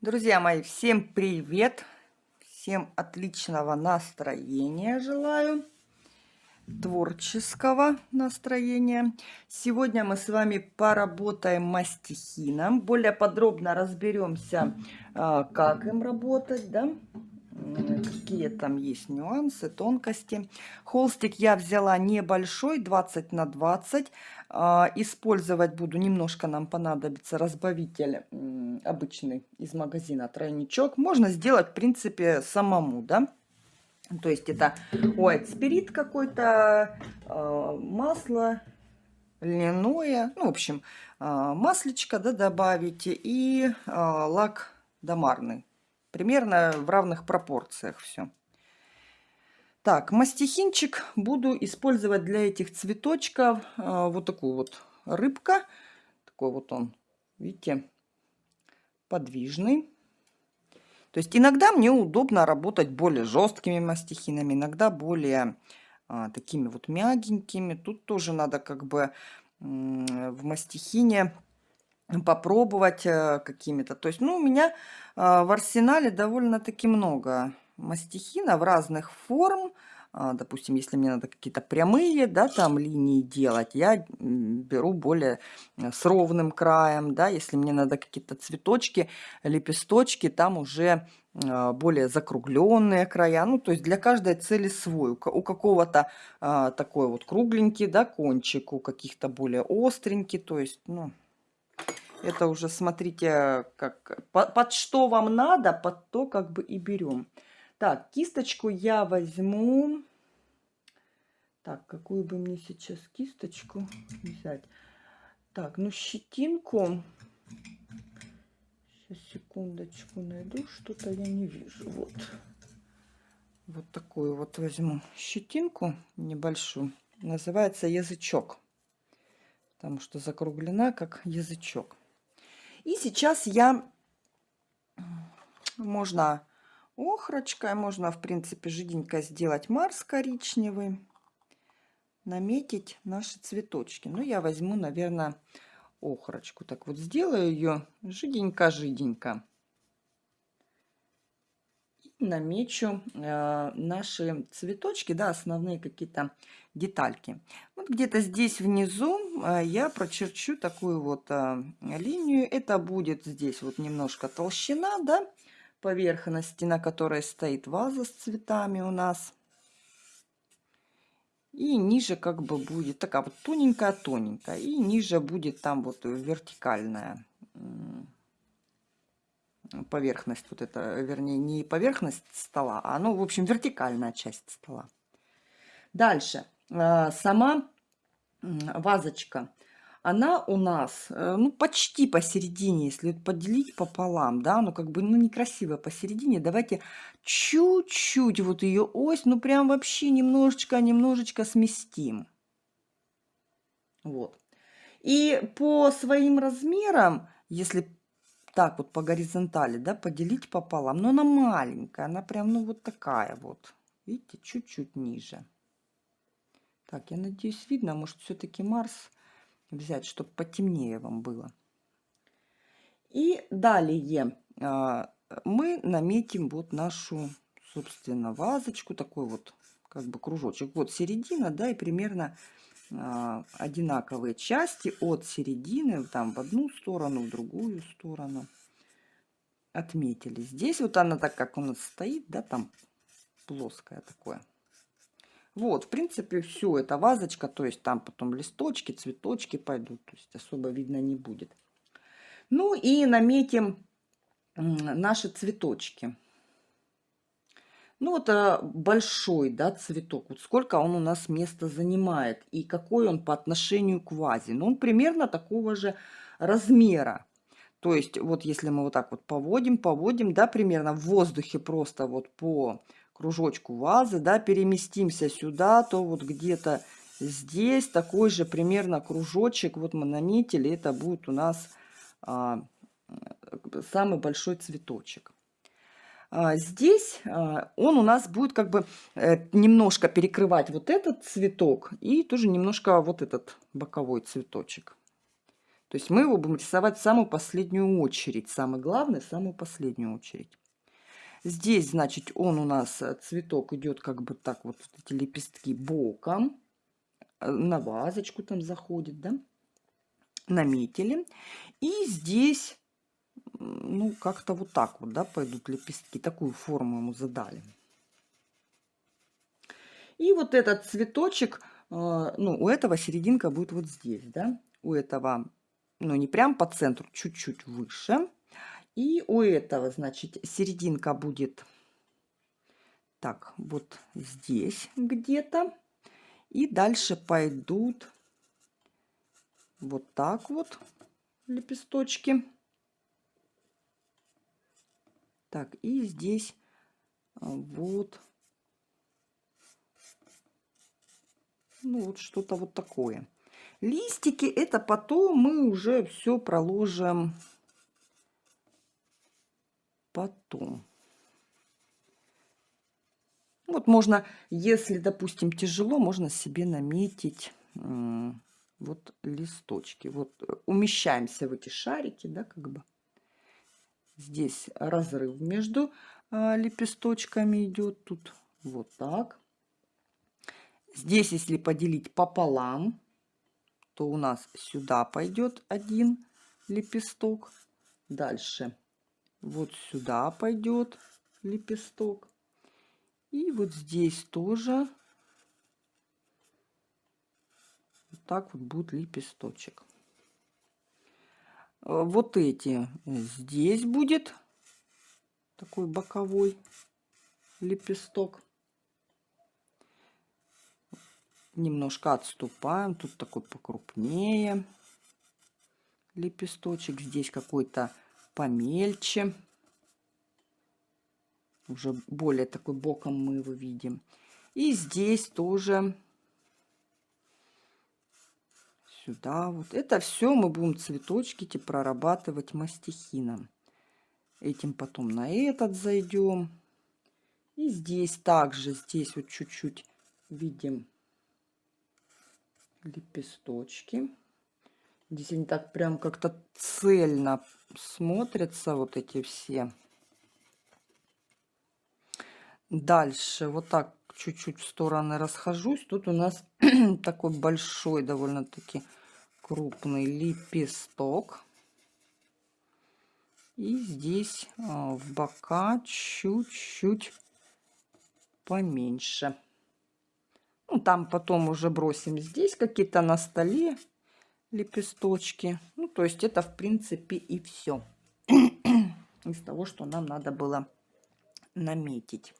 Друзья мои, всем привет! Всем отличного настроения желаю, творческого настроения. Сегодня мы с вами поработаем мастихином. Более подробно разберемся, а, как им работать, да? Какие там есть нюансы, тонкости. Холстик я взяла небольшой, 20 на 20. А, использовать буду, немножко нам понадобится разбавитель обычный из магазина тройничок. Можно сделать, в принципе, самому, да. То есть это white spirit какой-то, а, масло льняное, ну, в общем, а, маслечко, да, добавите и лак домарный. Примерно в равных пропорциях все. Так, мастихинчик буду использовать для этих цветочков. А, вот такую вот рыбка. Такой вот он, видите, подвижный. То есть иногда мне удобно работать более жесткими мастихинами, иногда более а, такими вот мягенькими. Тут тоже надо как бы в мастихине попробовать э, какими-то. То есть, ну, у меня в арсенале довольно-таки много мастихина в разных форм. А, допустим, если мне надо какие-то прямые, да, там линии делать, я беру более э, с ровным краем, да, если мне надо какие-то цветочки, лепесточки, там уже а, более закругленные края, ну, то есть для каждой цели свой. У какого-то а, такой вот кругленький, да, кончик, у каких-то более остренький, то есть, ну, это уже смотрите, как, под что вам надо, под то как бы и берем. Так, кисточку я возьму. Так, какую бы мне сейчас кисточку взять? Так, ну щетинку. Сейчас, секундочку, найду. Что-то я не вижу. Вот. Вот такую вот возьму щетинку небольшую. Называется язычок. Потому что закруглена как язычок. И сейчас я, можно охрочкой, можно, в принципе, жиденько сделать марс коричневый, наметить наши цветочки. Ну, я возьму, наверное, охрочку. Так вот, сделаю ее жиденько-жиденько намечу э, наши цветочки, да, основные какие-то детальки. Вот где-то здесь внизу э, я прочерчу такую вот э, линию. Это будет здесь вот немножко толщина, да, поверхности, на которой стоит ваза с цветами у нас. И ниже как бы будет такая вот тоненькая-тоненькая. И ниже будет там вот вертикальная поверхность, вот это, вернее, не поверхность стола, а, ну, в общем, вертикальная часть стола. Дальше. А, сама вазочка, она у нас, э, ну, почти посередине, если поделить пополам, да, ну, как бы, ну, некрасиво посередине. Давайте чуть-чуть вот ее ось, ну, прям вообще немножечко, немножечко сместим. Вот. И по своим размерам, если так вот по горизонтали, да, поделить пополам. Но она маленькая, она прям, ну, вот такая вот. Видите, чуть-чуть ниже. Так, я надеюсь, видно. Может, все-таки Марс взять, чтобы потемнее вам было. И далее а, мы наметим вот нашу, собственно, вазочку. Такой вот, как бы, кружочек. Вот середина, да, и примерно одинаковые части от середины, там в одну сторону, в другую сторону отметили. Здесь вот она так, как у нас стоит, да, там плоская такое. Вот, в принципе, все, это вазочка, то есть там потом листочки, цветочки пойдут, то есть особо видно не будет. Ну и наметим наши цветочки. Ну, это большой, да, цветок. Вот сколько он у нас места занимает и какой он по отношению к вазе. Ну, он примерно такого же размера. То есть, вот если мы вот так вот поводим, поводим, да, примерно в воздухе просто вот по кружочку вазы, да, переместимся сюда, то вот где-то здесь такой же примерно кружочек, вот мы наметили, это будет у нас а, самый большой цветочек. А, здесь а, он у нас будет как бы э, немножко перекрывать вот этот цветок и тоже немножко вот этот боковой цветочек. То есть мы его будем рисовать в самую последнюю очередь. Самый главный, в самую последнюю очередь. Здесь, значит, он у нас, э, цветок идет как бы так вот, эти лепестки боком. Э, на вазочку там заходит, да? Наметили. И здесь, ну, как-то вот так вот, да, пойдут лепестки. Такую форму ему задали. И вот этот цветочек, э, ну, у этого серединка будет вот здесь, да? У этого, ну, не прям по центру, чуть-чуть выше. И у этого, значит, серединка будет так, вот здесь где-то. И дальше пойдут вот так вот лепесточки. Так, и здесь а, вот, ну вот что-то вот такое. Листики это потом мы уже все проложим потом. Вот можно, если, допустим, тяжело, можно себе наметить вот листочки. Вот э, умещаемся в эти шарики, да, как бы. Здесь разрыв между а, лепесточками идет. Тут вот так. Здесь, если поделить пополам, то у нас сюда пойдет один лепесток. Дальше вот сюда пойдет лепесток. И вот здесь тоже вот так вот будет лепесточек. Э, вот эти здесь будет такой боковой лепесток. Немножко отступаем. Тут такой покрупнее лепесточек. Здесь какой-то помельче. Уже более такой боком мы его видим. И здесь тоже сюда вот. Это все мы будем цветочки прорабатывать мастихином. Этим потом на этот зайдем. И здесь также, здесь вот чуть-чуть видим лепесточки. Здесь они так прям как-то цельно смотрятся, вот эти все. Дальше вот так чуть-чуть в стороны расхожусь. Тут у нас такой большой, довольно-таки крупный лепесток. И здесь а, в бока чуть-чуть поменьше. Ну, там потом уже бросим здесь какие-то на столе лепесточки. Ну, то есть это, в принципе, и все из того, что нам надо было наметить.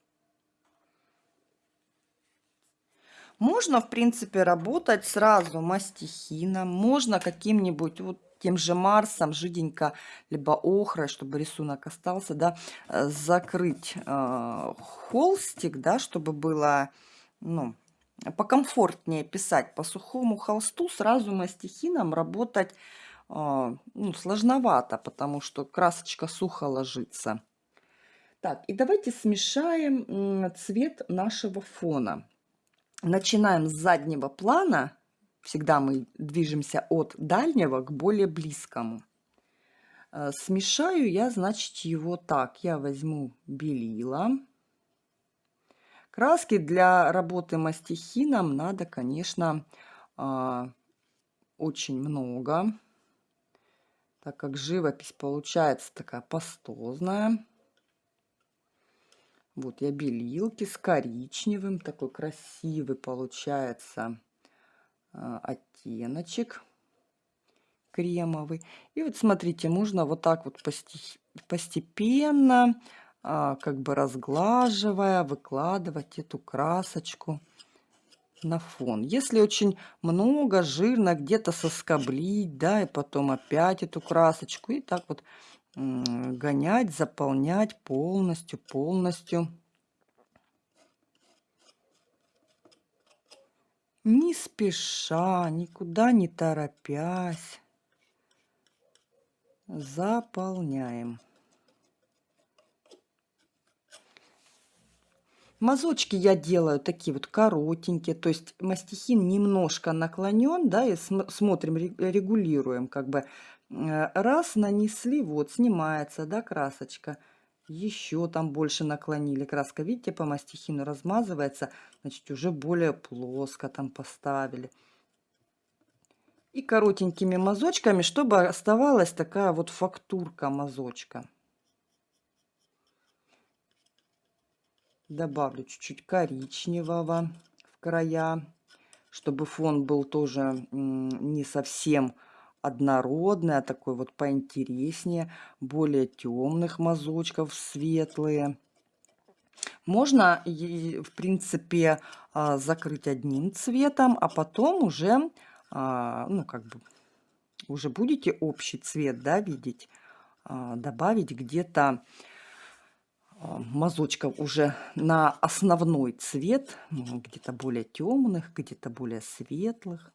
Можно, в принципе, работать сразу мастихином, можно каким-нибудь вот тем же Марсом, жиденько, либо охрой, чтобы рисунок остался, да, э, закрыть э, холстик, да, чтобы было, ну, покомфортнее писать по сухому холсту, сразу мастихином работать э, ну, сложновато, потому что красочка сухо ложится. Так, и давайте смешаем цвет нашего фона. Начинаем с заднего плана. Всегда мы движемся от дальнего к более близкому. Э, смешаю я, значит, его так. Я возьму белила. Краски для работы мастихином надо, конечно, а, очень много, так как живопись получается такая пастозная. Вот я белилки с коричневым, такой красивый получается а, оттеночек кремовый. И вот смотрите, можно вот так вот постепенно а, как бы разглаживая, выкладывать эту красочку на фон. Если очень много, жирно, где-то соскоблить, да, и потом опять эту красочку, и так вот гонять, заполнять полностью, полностью. Не спеша, никуда не торопясь, заполняем. Мазочки я делаю такие вот коротенькие, то есть мастихин немножко наклонен, да, и см смотрим, регулируем, как бы. Э, раз нанесли, вот, снимается, да, красочка. Еще там больше наклонили краска, видите, по мастихину размазывается, значит, уже более плоско там поставили. И коротенькими мазочками, чтобы оставалась такая вот фактурка мазочка. Добавлю чуть-чуть коричневого в края, чтобы фон был тоже не совсем однородный, а такой вот поинтереснее, более темных мазочков, светлые. Можно, в принципе, а, закрыть одним цветом, а потом уже, а, ну, как бы, уже будете общий цвет, да, видеть, а, добавить где-то мазочков уже на основной цвет, где-то более темных, где-то более светлых.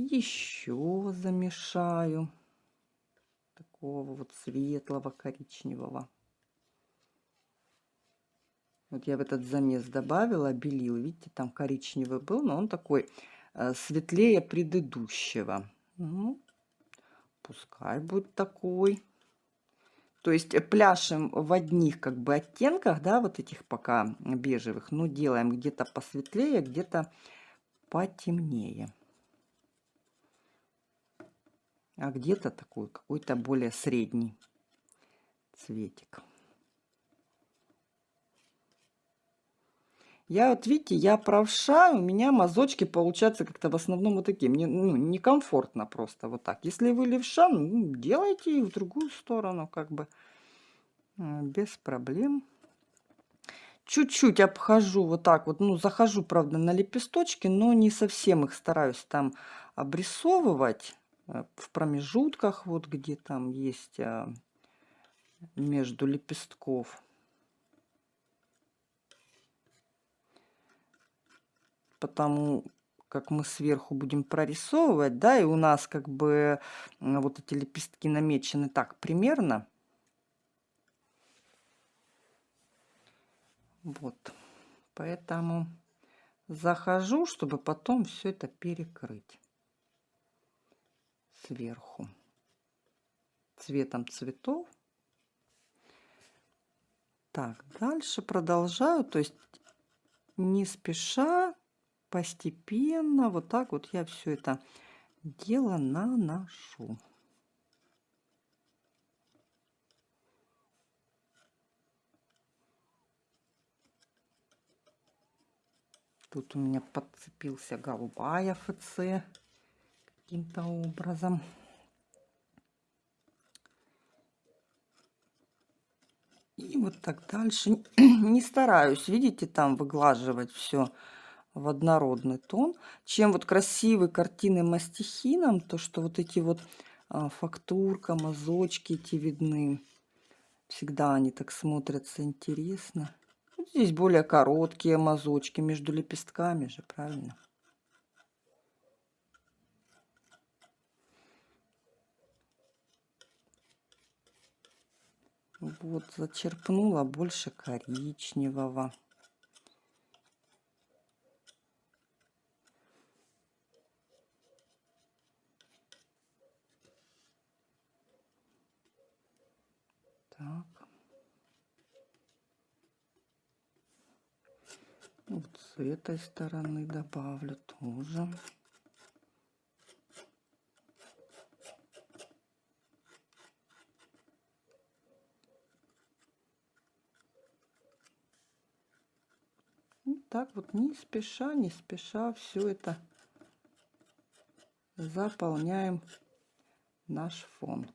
Еще замешаю такого вот светлого коричневого. Вот я в этот замес добавила белил. Видите, там коричневый был, но он такой э, светлее предыдущего. Ну, пускай будет такой. То есть пляшем в одних как бы оттенках, да, вот этих пока бежевых, но делаем где-то посветлее, где-то потемнее. А где-то такой какой-то более средний цветик. Я вот, видите, я правша, у меня мазочки получаются как-то в основном вот такие. Мне ну, некомфортно просто вот так. Если вы левша, ну, делайте в другую сторону, как бы без проблем. Чуть-чуть обхожу вот так вот, ну, захожу, правда, на лепесточки, но не совсем их стараюсь там обрисовывать э, в промежутках, вот где там есть а, между лепестков. потому как мы сверху будем прорисовывать, да, и у нас как бы вот эти лепестки намечены так примерно. Вот, поэтому захожу, чтобы потом все это перекрыть сверху цветом цветов. Так, дальше продолжаю, то есть не спеша постепенно вот так вот я все это дело наношу. Тут у меня подцепился голубая ФЦ каким-то образом. И вот так дальше. Не стараюсь, видите, там выглаживать все в однородный тон. Чем вот красивые картины мастихином, то что вот эти вот а, фактурка, мазочки эти видны. Всегда они так смотрятся интересно. Здесь более короткие мазочки между лепестками же, правильно? Вот, зачерпнула больше коричневого. Так. Вот с этой стороны добавлю тоже. Так вот не спеша, не спеша все это заполняем наш фон.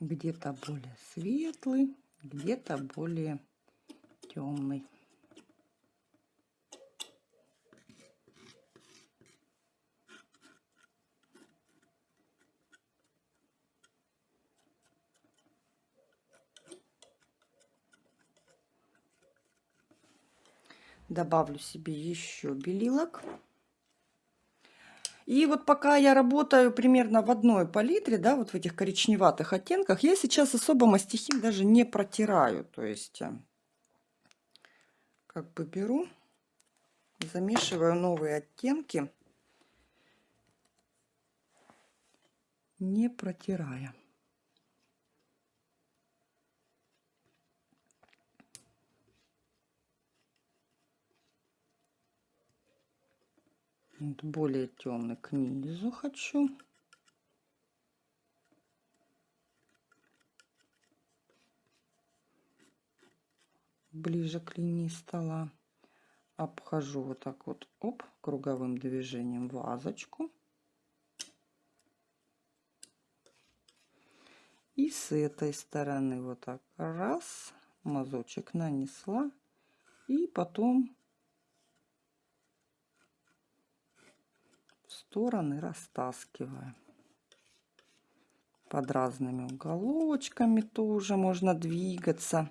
где-то более светлый, где-то более темный. Добавлю себе еще белилок. И вот пока я работаю примерно в одной палитре, да, вот в этих коричневатых оттенках, я сейчас особо мастихин даже не протираю. То есть, э, как бы беру, замешиваю новые оттенки, не протирая. Более темный к низу хочу. Ближе к линии стола. Обхожу вот так вот, оп, круговым движением вазочку. И с этой стороны вот так раз, мазочек нанесла. И потом стороны растаскиваем. Под разными уголочками тоже можно двигаться.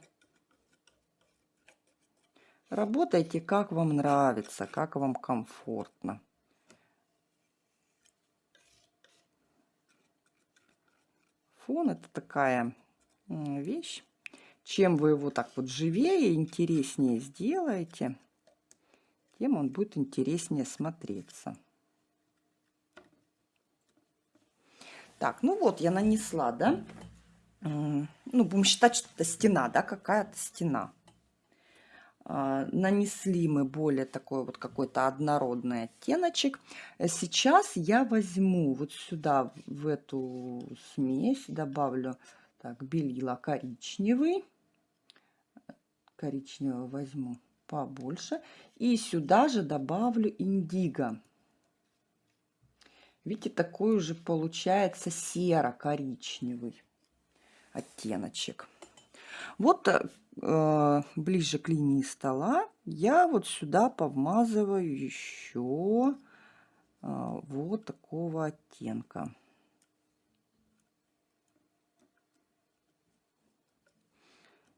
Работайте, как вам нравится, как вам комфортно. Фон это такая вещь. Чем вы его так вот живее интереснее сделаете, тем он будет интереснее смотреться. Так, ну вот я нанесла, да? Ну, будем считать, что это стена, да, какая-то стена. А, нанесли мы более такой вот какой-то однородный оттеночек. Сейчас я возьму вот сюда, в эту смесь, добавлю так, белила коричневый. Коричневый возьму побольше. И сюда же добавлю индиго. Видите, такой уже получается серо-коричневый оттеночек. Вот э, ближе к линии стола я вот сюда повмазываю еще э, вот такого оттенка.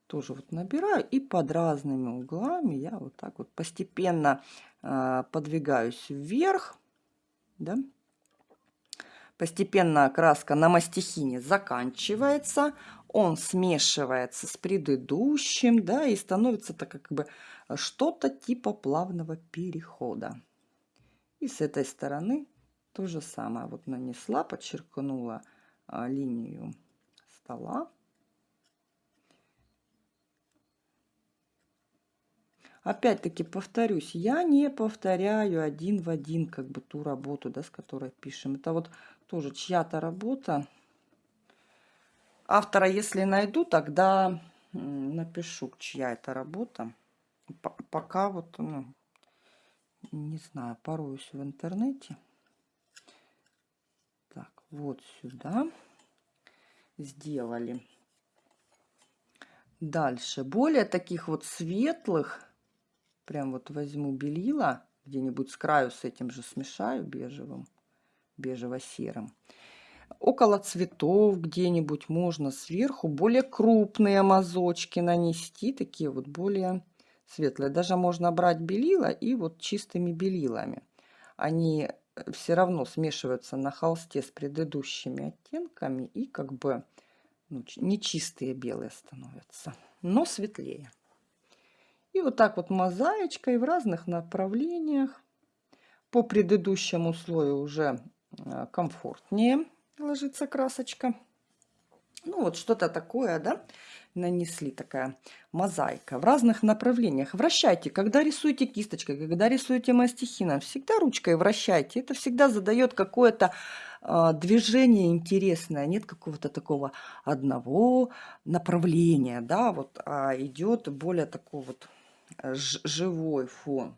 Тоже вот набираю и под разными углами я вот так вот постепенно э, подвигаюсь вверх. Да? Постепенно краска на мастихине заканчивается, он смешивается с предыдущим, да, и становится так как бы что-то типа плавного перехода. И с этой стороны то же самое. Вот нанесла, подчеркнула а, линию стола. Опять-таки повторюсь, я не повторяю один в один как бы ту работу, да, с которой пишем. Это вот тоже чья-то работа. Автора, если найду, тогда напишу, чья это работа. Пока вот, ну, не знаю, пороюсь в интернете. Так, вот сюда сделали. Дальше. Более таких вот светлых Прям вот возьму белила, где-нибудь с краю с этим же смешаю бежевым, бежево-серым. Около цветов где-нибудь можно сверху более крупные мазочки нанести, такие вот более светлые. Даже можно брать белила и вот чистыми белилами. Они э, все равно смешиваются на холсте с предыдущими оттенками и как бы ну, не чистые белые становятся, но светлее. И вот так вот мозаичкой в разных направлениях. По предыдущему слою уже комфортнее ложится красочка. Ну вот что-то такое, да, нанесли такая мозаика в разных направлениях. Вращайте, когда рисуете кисточкой, когда рисуете мастихином, всегда ручкой вращайте. Это всегда задает какое-то э, движение интересное, нет какого-то такого одного направления, да, вот, а идет более такого вот живой фон.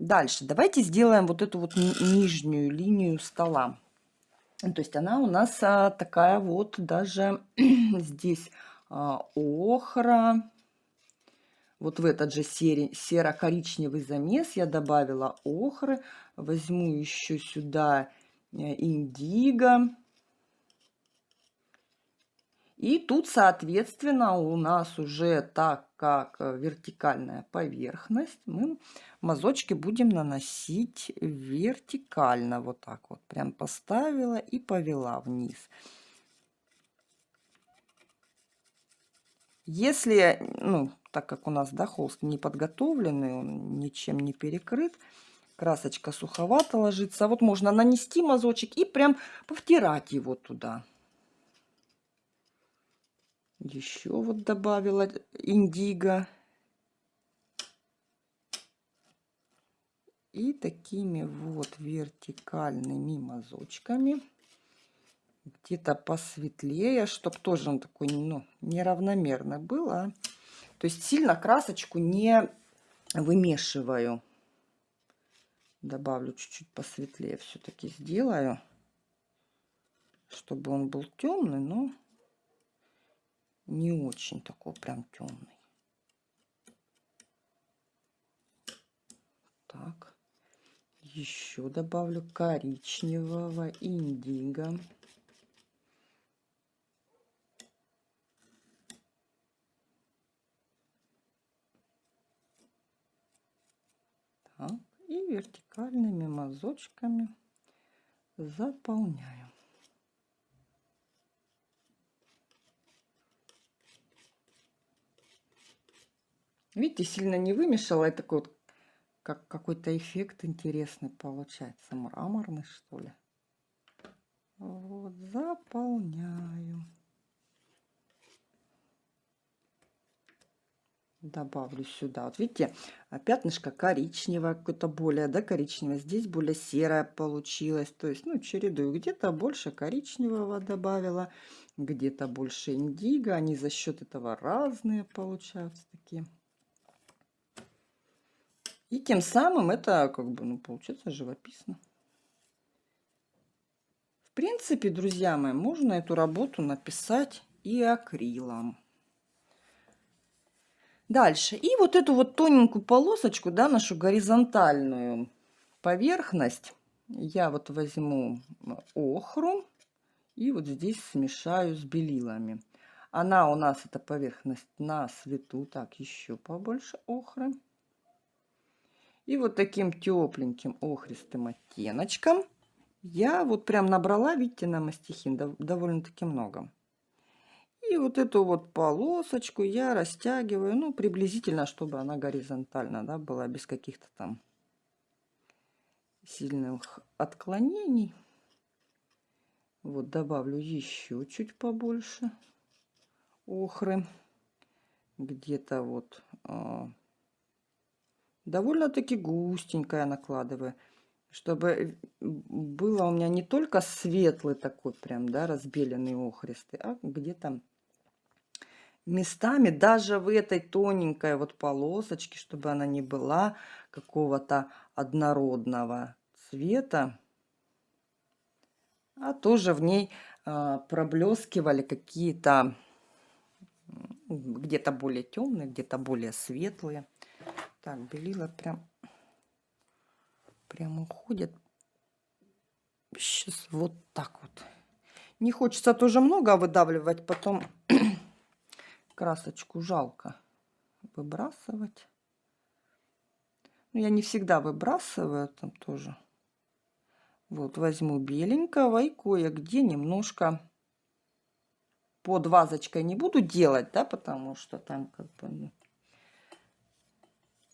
Дальше давайте сделаем вот эту вот нижнюю линию стола. То есть она у нас а, такая вот даже здесь а, охра. Вот в этот же серо-коричневый замес я добавила охры. Возьму еще сюда э, индиго. И тут, соответственно, у нас уже так как э, вертикальная поверхность, мы мазочки будем наносить вертикально. Вот так вот. Прям поставила и повела вниз. Если, ну, так как у нас, да, холст не подготовленный, он ничем не перекрыт, красочка суховато ложится, вот можно нанести мазочек и прям повтирать его туда. Еще вот добавила индиго. И такими вот вертикальными мазочками где-то посветлее, чтобы тоже он такой ну, неравномерно был. А? То есть сильно красочку не вымешиваю. Добавлю чуть-чуть посветлее все-таки сделаю, чтобы он был темный, но не очень такой прям темный. Так, еще добавлю коричневого индиго. Так, и вертикальными мазочками заполняю. Видите, сильно не вымешала. Это такой вот, как какой-то эффект интересный получается. Мраморный, что ли. Вот, заполняю. добавлю сюда. Вот видите, а пятнышко коричневое, какое-то более, да, коричневое. Здесь более серое получилось. То есть, ну, чередую. Где-то больше коричневого добавила, где-то больше индиго. Они за счет этого разные получаются такие. И тем самым это, как бы, ну, получается живописно. В принципе, друзья мои, можно эту работу написать и акрилом. Дальше. И вот эту вот тоненькую полосочку, да, нашу горизонтальную поверхность, я вот возьму охру и вот здесь смешаю с белилами. Она у нас, эта поверхность, на свету. Так, еще побольше охры. И вот таким тепленьким охристым оттеночком я вот прям набрала, видите, на мастихин довольно-таки много. И вот эту вот полосочку я растягиваю, ну, приблизительно, чтобы она горизонтально, да, была, без каких-то там сильных отклонений. Вот добавлю еще чуть побольше охры. Где-то вот э, довольно-таки густенькая накладываю. Чтобы было у меня не только светлый такой прям, да, разбеленный охристый, а где-то местами, даже в этой тоненькой вот полосочке, чтобы она не была какого-то однородного цвета, а тоже в ней э, проблескивали какие-то где-то более темные, где-то более светлые. Так, белила прям, прям уходит. Сейчас вот так вот. Не хочется тоже много выдавливать, потом красочку жалко выбрасывать. Но я не всегда выбрасываю там тоже. Вот возьму беленького и кое-где немножко под вазочкой не буду делать, да, потому что там как бы ну,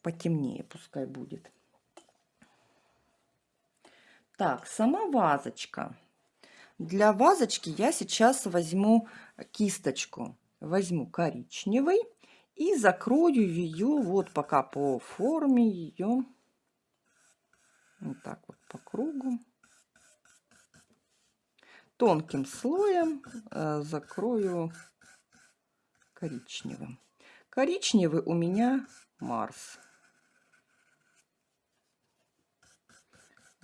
потемнее пускай будет. Так, сама вазочка. Для вазочки я сейчас возьму кисточку. Возьму коричневый и закрою ее вот пока по форме ее вот так вот по кругу. Тонким слоем э, закрою коричневым. Коричневый у меня марс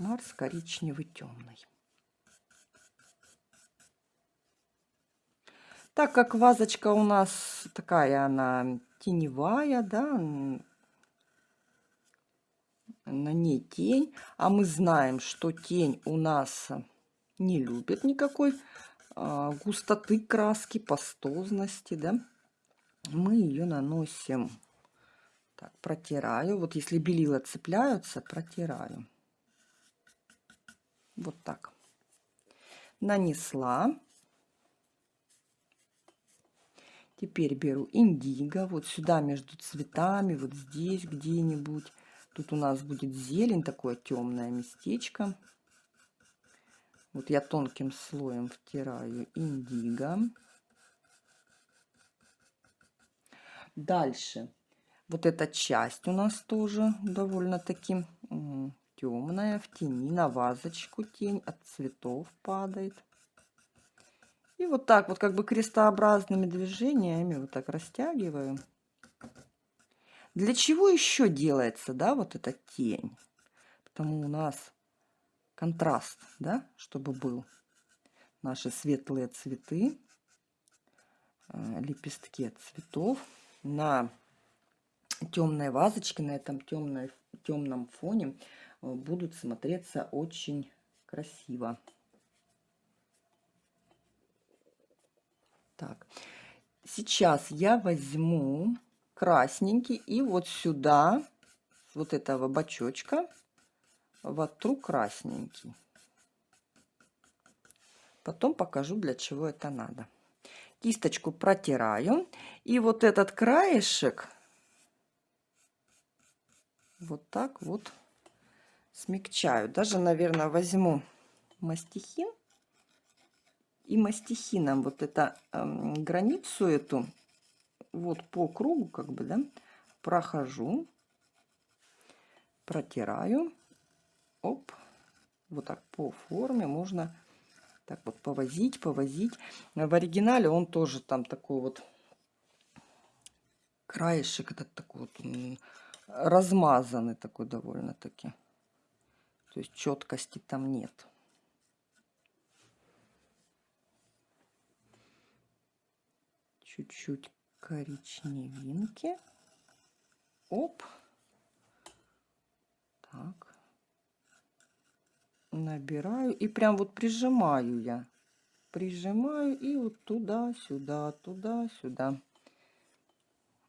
марс коричневый темный Так как вазочка у нас такая, она теневая, да, на ней тень, а мы знаем, что тень у нас не любит никакой а, густоты краски, пастозности, да, мы ее наносим. Так, протираю. Вот если белила цепляются, протираю. Вот так. Нанесла. Теперь беру индиго, вот сюда между цветами, вот здесь где-нибудь. Тут у нас будет зелень, такое темное местечко. Вот я тонким слоем втираю индиго. Дальше. Вот эта часть у нас тоже довольно-таки темная, в тени, на вазочку тень от цветов падает. И вот так вот как бы крестообразными движениями вот так растягиваю. Для чего еще делается, да, вот эта тень? Потому у нас контраст, да, чтобы был. Наши светлые цветы, э, лепестки цветов на темной вазочке, на этом темной, темном фоне будут смотреться очень красиво. Так, сейчас я возьму красненький и вот сюда, вот этого бачочка, вотру красненький. Потом покажу, для чего это надо. Кисточку протираю. И вот этот краешек вот так вот смягчаю. Даже, наверное, возьму мастихин и мастихином вот это э, границу эту вот по кругу как бы, да, прохожу, протираю, оп, вот так по форме можно так вот повозить, повозить. В оригинале он тоже там такой вот краешек этот такой вот размазанный такой довольно-таки. То есть четкости там нет. чуть-чуть коричневинки. Оп. Так. Набираю и прям вот прижимаю я. Прижимаю и вот туда-сюда, туда-сюда.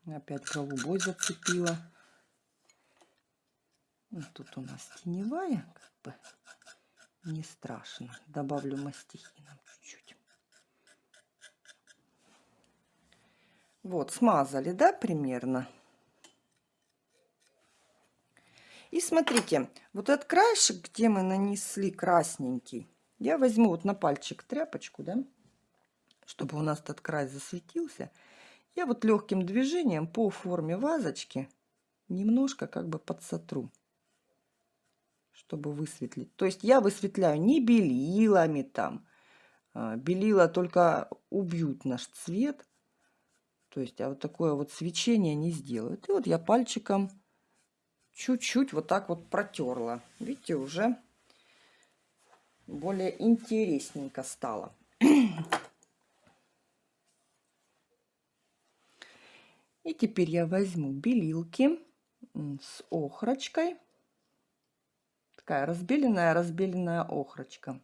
Опять голубой зацепила. Вот тут у нас теневая, как бы не страшно. Добавлю мастихином чуть-чуть. Вот, смазали, да, примерно? И смотрите, вот этот краешек, где мы нанесли красненький, я возьму вот на пальчик тряпочку, да, чтобы у нас этот край засветился. Я вот легким движением по форме вазочки немножко как бы подсотру, чтобы высветлить. То есть я высветляю не белилами там, а, белила только убьют наш цвет, то есть, а вот такое вот свечение не сделают. И вот я пальчиком чуть-чуть вот так вот протерла. Видите, уже более интересненько стало. И теперь я возьму белилки с охрочкой. Такая разбеленная-разбеленная охрочка.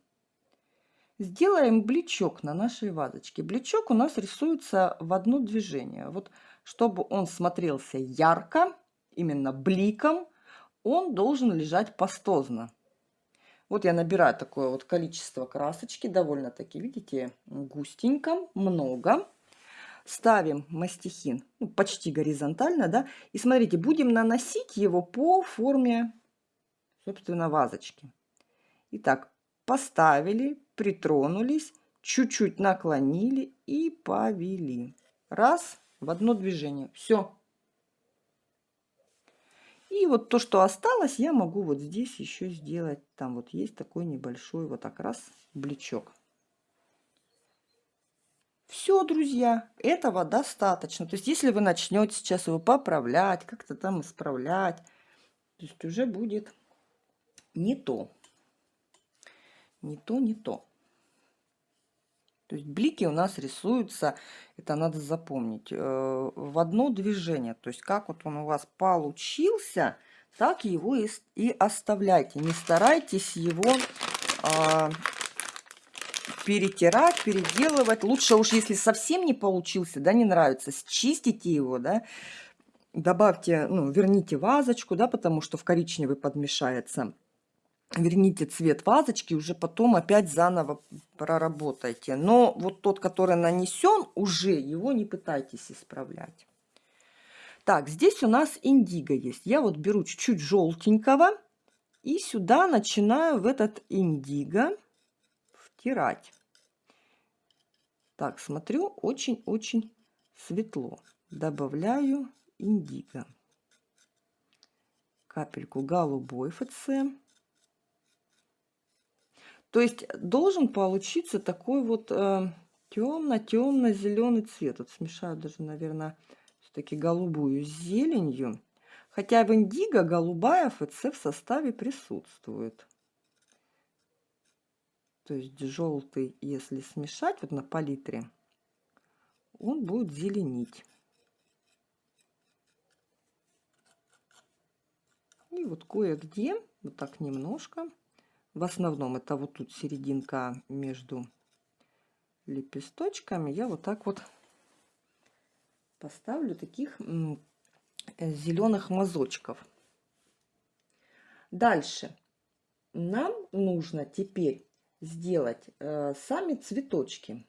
Сделаем бличок на нашей вазочке. Бличок у нас рисуется в одно движение. Вот чтобы он смотрелся ярко, именно бликом, он должен лежать пастозно. Вот я набираю такое вот количество красочки, довольно-таки, видите, густенько, много. Ставим мастихин ну, почти горизонтально, да, и смотрите, будем наносить его по форме, собственно, вазочки. Итак, поставили, притронулись, чуть-чуть наклонили и повели. Раз, в одно движение. Все. И вот то, что осталось, я могу вот здесь еще сделать. Там вот есть такой небольшой вот так раз бличок. Все, друзья, этого достаточно. То есть, если вы начнете сейчас его поправлять, как-то там исправлять, то есть уже будет не то. Не то, не то. То есть блики у нас рисуются, это надо запомнить, э, в одно движение. То есть как вот он у вас получился, так его и, оставляйте. Не старайтесь его а, перетирать, переделывать. Лучше уж, если совсем не получился, да, не нравится, счистите его, да, добавьте, ну, верните вазочку, да, потому что в коричневый подмешается. Верните цвет вазочки, уже потом опять заново проработайте. Но вот тот, который нанесен, уже его не пытайтесь исправлять. Так, здесь у нас индиго есть. Я вот беру чуть-чуть желтенького и сюда начинаю в этот индиго втирать. Так, смотрю, очень-очень светло. Добавляю индиго. Капельку голубой ФЦ. То есть должен получиться такой вот э, темно-темно-зеленый цвет. Вот смешаю даже, наверное, все-таки голубую с зеленью. Хотя в индиго голубая ФЦ в составе присутствует. То есть желтый, если смешать вот на палитре, он будет зеленить. И вот кое-где, вот так немножко, в основном это вот тут серединка между лепесточками, я вот так вот поставлю таких э, зеленых мазочков. Дальше нам нужно теперь сделать э, сами цветочки.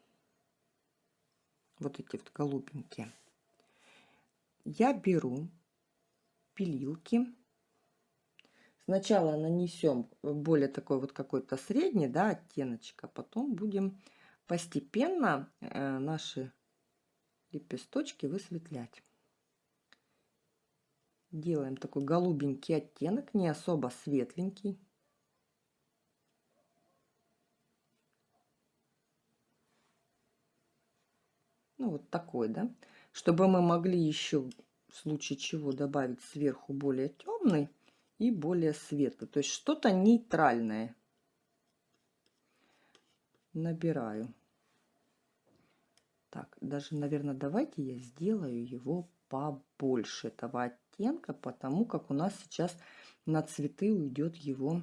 Вот эти вот голубенькие. Я беру пилилки Сначала нанесем более такой вот какой-то средний да, оттеночек, а потом будем постепенно э, наши лепесточки высветлять. Делаем такой голубенький оттенок, не особо светленький. Ну, вот такой, да. Чтобы мы могли еще в случае чего добавить сверху более темный и более светлый. То есть что-то нейтральное. Набираю. Так, даже, наверное, давайте я сделаю его побольше этого оттенка, потому как у нас сейчас на цветы уйдет его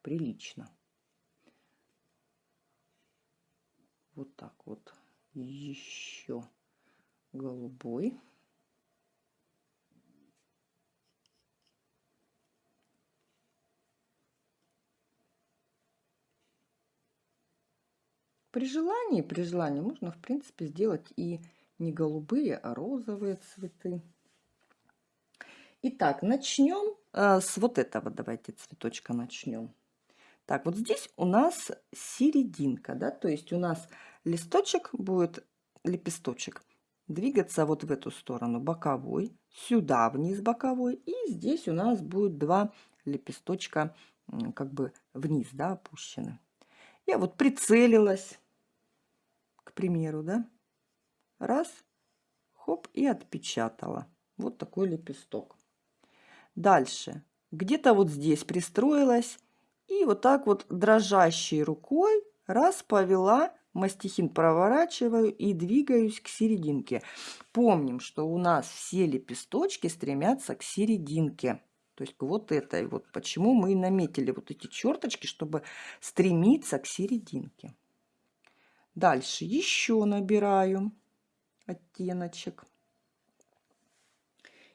прилично. Вот так вот. Еще голубой. При желании, при желании можно, в принципе, сделать и не голубые, а розовые цветы. Итак, начнем э, с вот этого. Давайте цветочка начнем. Так, вот здесь у нас серединка, да, то есть у нас листочек будет, лепесточек, двигаться вот в эту сторону, боковой, сюда вниз боковой, и здесь у нас будет два лепесточка как бы вниз, да, опущены. Я вот прицелилась, примеру, да, раз, хоп, и отпечатала. Вот такой лепесток. Дальше, где-то вот здесь пристроилась, и вот так вот дрожащей рукой раз повела, мастихин проворачиваю и двигаюсь к серединке. Помним, что у нас все лепесточки стремятся к серединке. То есть к вот этой вот. Почему мы и наметили вот эти черточки, чтобы стремиться к серединке. Дальше еще набираю оттеночек.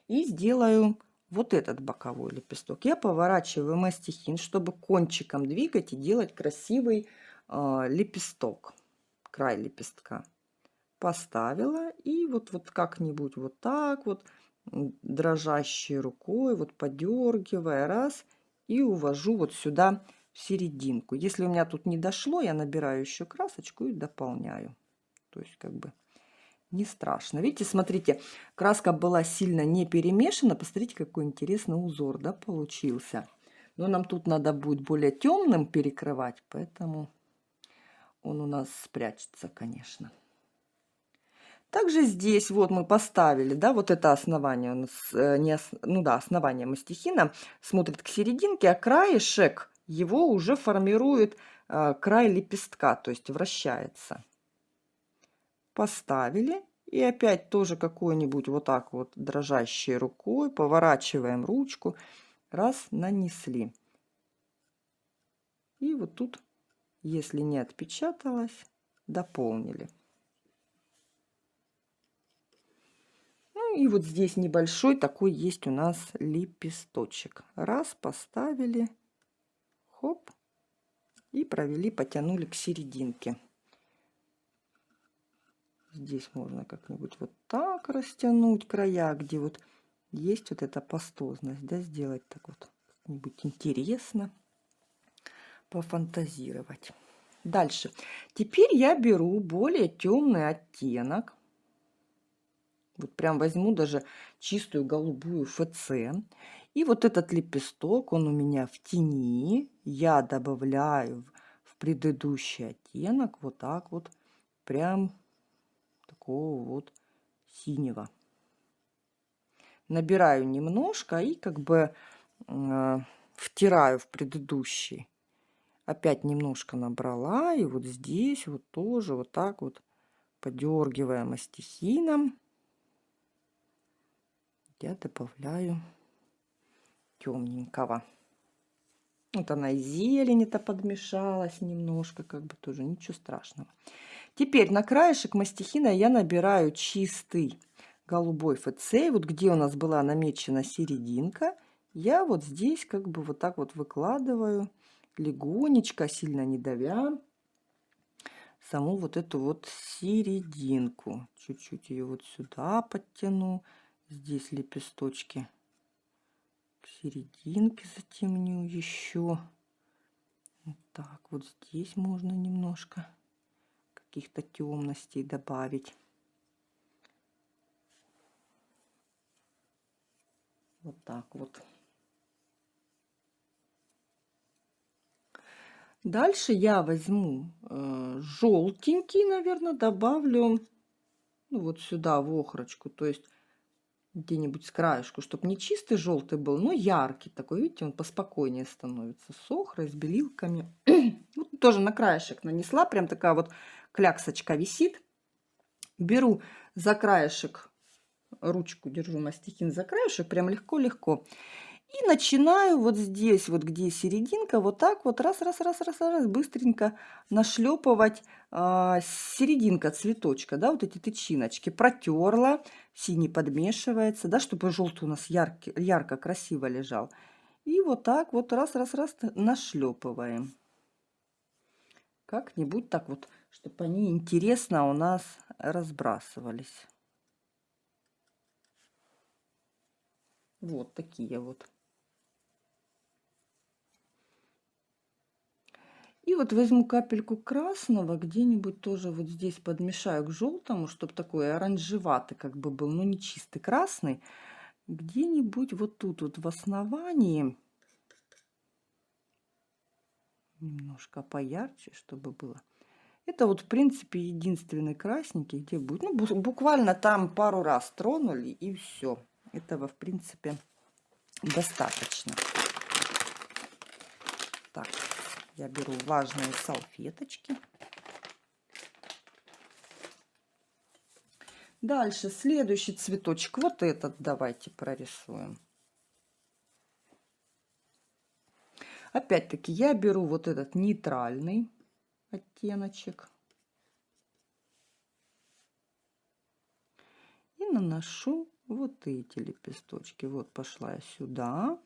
И сделаю вот этот боковой лепесток. Я поворачиваю мастихин, чтобы кончиком двигать и делать красивый э, лепесток, край лепестка. Поставила и вот, вот как-нибудь вот так вот, дрожащей рукой, вот подергивая, раз, и увожу вот сюда в серединку. Если у меня тут не дошло, я набираю еще красочку и дополняю. То есть как бы не страшно. Видите, смотрите, краска была сильно не перемешана. Посмотрите, какой интересный узор да, получился. Но нам тут надо будет более темным перекрывать, поэтому он у нас спрячется, конечно. Также здесь вот мы поставили, да, вот это основание у нас, э, не, ну да, основание мастихина смотрит к серединке, а краешек его уже формирует э, край лепестка, то есть вращается. Поставили. И опять тоже какой-нибудь вот так вот дрожащей рукой поворачиваем ручку. Раз, нанесли. И вот тут Если не отпечаталось, дополнили. Ну и вот здесь небольшой такой есть у нас лепесточек. Раз, поставили, хоп, и провели, потянули к серединке. Здесь можно как-нибудь вот так растянуть края, где вот есть вот эта пастозность, да, сделать так вот как-нибудь интересно, пофантазировать. Дальше. Теперь я беру более темный оттенок. Вот прям возьму даже чистую голубую ФЦ. И вот этот лепесток, он у меня в тени. Я добавляю в предыдущий оттенок вот так вот, прям такого вот синего. Набираю немножко и как бы э, втираю в предыдущий опять немножко набрала и вот здесь вот тоже вот так вот подергивая мастихином я добавляю темненького вот она и зелень-то подмешалась немножко как бы тоже ничего страшного теперь на краешек мастихина я набираю чистый голубой ФЦ вот где у нас была намечена серединка я вот здесь как бы вот так вот выкладываю легонечко, сильно не давя, саму вот эту вот серединку. Чуть-чуть ее вот сюда подтяну. Здесь лепесточки к серединке затемню еще. Вот так, вот здесь можно немножко каких-то темностей добавить. Вот так вот. Дальше я возьму э, желтенький, наверное, добавлю ну, вот сюда в охрочку, то есть где-нибудь с краешку, чтобы не чистый желтый был, но яркий такой, видите, он поспокойнее становится с охрой, с белилками. вот тоже на краешек нанесла, прям такая вот кляксочка висит. Беру за краешек, ручку держу мастихин за краешек, прям легко-легко. И начинаю вот здесь, вот где серединка, вот так вот раз, раз, раз, раз, раз, быстренько нашлепывать э, серединка цветочка, да, вот эти тычиночки. Протерла, синий подмешивается, да, чтобы желтый у нас яркий, ярко, красиво лежал. И вот так вот раз, раз, раз нашлепываем. Как-нибудь так вот, чтобы они интересно у нас разбрасывались. Вот такие вот. И вот возьму капельку красного, где-нибудь тоже вот здесь подмешаю к желтому, чтобы такой оранжеватый как бы был, но не чистый красный. Где-нибудь вот тут вот в основании, немножко поярче, чтобы было. Это вот в принципе единственный красненький, где будет. Ну, буквально там пару раз тронули и все. Этого в принципе достаточно. Так. Я беру влажные салфеточки. Дальше следующий цветочек. Вот этот давайте прорисуем. Опять-таки я беру вот этот нейтральный оттеночек. И наношу вот эти лепесточки. Вот пошла я сюда.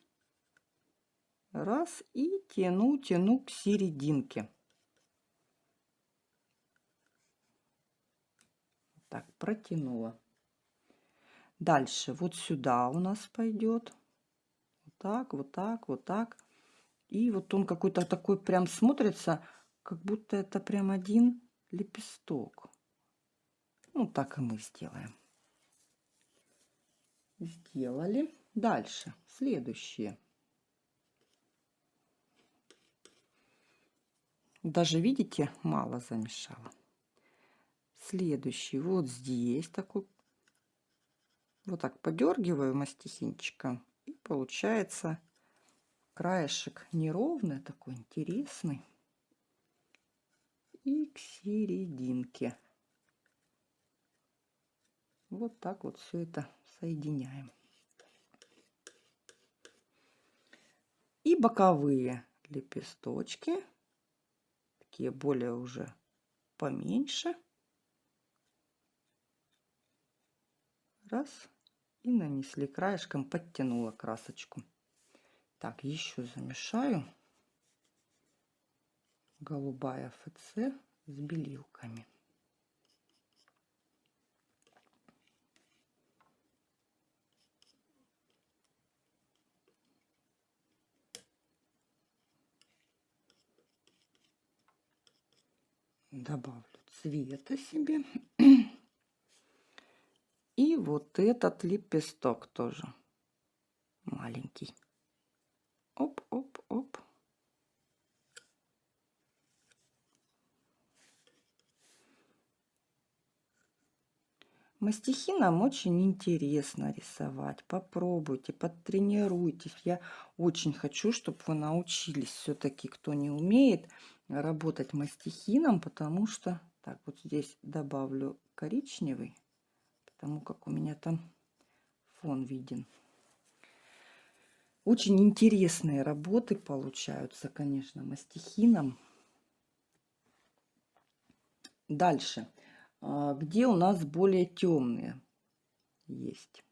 Раз и тяну, тяну к серединке. Так, протянула. Дальше вот сюда у нас пойдет. Вот так, вот так, вот так. И вот он какой-то такой прям смотрится, как будто это прям один лепесток. Ну, так и мы сделаем. Сделали. Дальше. Следующее. Даже, видите, мало замешала. Следующий вот здесь такой. Вот так подергиваю мастихинчиком. И получается краешек неровный, такой интересный. И к серединке. Вот так вот все это соединяем. И боковые лепесточки такие более уже поменьше. Раз. И нанесли краешком, подтянула красочку. Так, еще замешаю. Голубая ФЦ с белилками. Добавлю цвета себе. И вот этот лепесток тоже маленький. Оп, оп, оп. Мастихином очень интересно рисовать. Попробуйте, подтренируйтесь. Я очень хочу, чтобы вы научились все-таки, кто не умеет, работать мастихином, потому что... Так, вот здесь добавлю коричневый, потому как у меня там фон виден. Очень интересные работы получаются, конечно, мастихином. Дальше. А, где у нас более темные есть.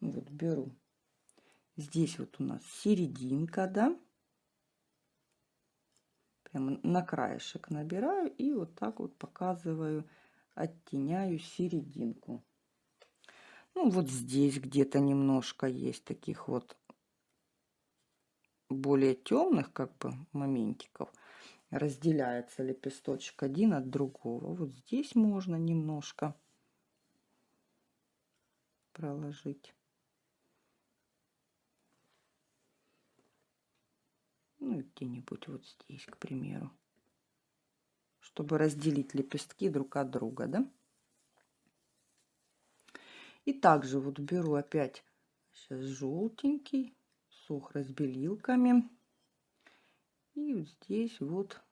Ну вот беру. Здесь вот у нас серединка, да прямо на краешек набираю и вот так вот показываю, оттеняю серединку. Ну, вот здесь где-то немножко есть таких вот более темных как бы моментиков. Разделяется лепесточек один от другого. Вот здесь можно немножко проложить. Ну, где-нибудь вот здесь, к примеру. Чтобы разделить лепестки друг от друга, да? И также вот беру опять сейчас желтенький, сухо с белилками. И вот здесь вот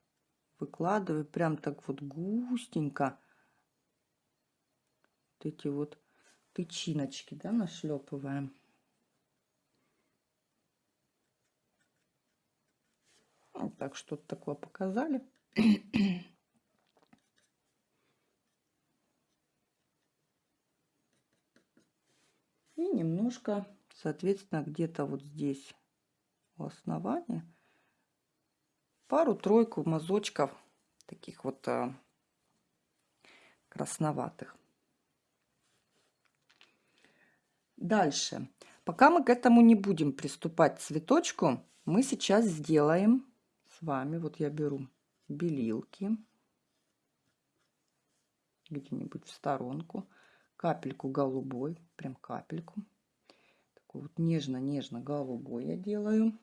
выкладываю прям так вот густенько вот эти вот тычиночки, да, нашлепываем. Вот так что-то такое показали. И немножко, соответственно, где-то вот здесь у основания пару-тройку мазочков таких вот а, красноватых. Дальше. Пока мы к этому не будем приступать цветочку, мы сейчас сделаем с вами. Вот я беру белилки где-нибудь в сторонку, капельку голубой, прям капельку. Такой вот нежно-нежно голубой я делаю.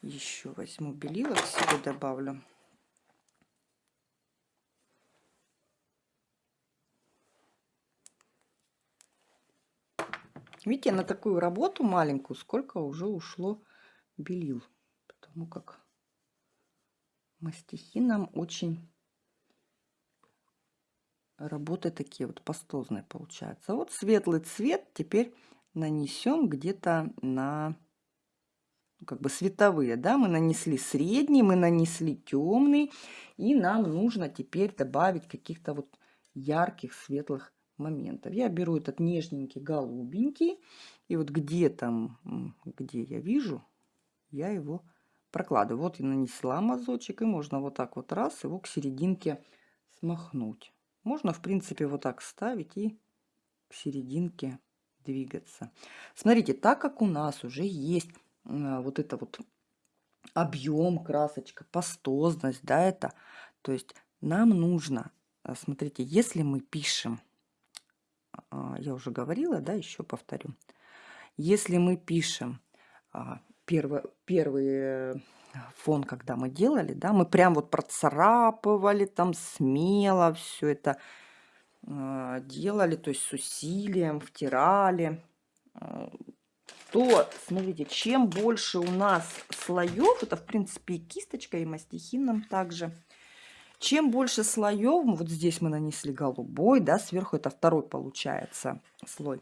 Еще возьму белилок себе добавлю. Видите, на такую работу маленькую сколько уже ушло белил. Потому как мастихи нам очень работы такие вот пастозные получаются. Вот светлый цвет теперь нанесем где-то на ну, как бы световые, да, мы нанесли средний, мы нанесли темный, и нам нужно теперь добавить каких-то вот ярких светлых моментов. Я беру этот нежненький голубенький, и вот где там, где я вижу, я его прокладываю. Вот я нанесла мазочек, и можно вот так вот раз его к серединке смахнуть. Можно, в принципе, вот так ставить и к серединке двигаться. Смотрите, так как у нас уже есть а, вот это вот объем, красочка, пастозность, да, это, то есть нам нужно, а, смотрите, если мы пишем я уже говорила, да, еще повторю. Если мы пишем а, первый, первый фон, когда мы делали, да, мы прям вот процарапывали там смело все это а, делали, то есть с усилием, втирали, то, смотрите, чем больше у нас слоев, это, в принципе, и кисточка, и мастихин нам также, чем больше слоев, вот здесь мы нанесли голубой, да, сверху это второй получается слой.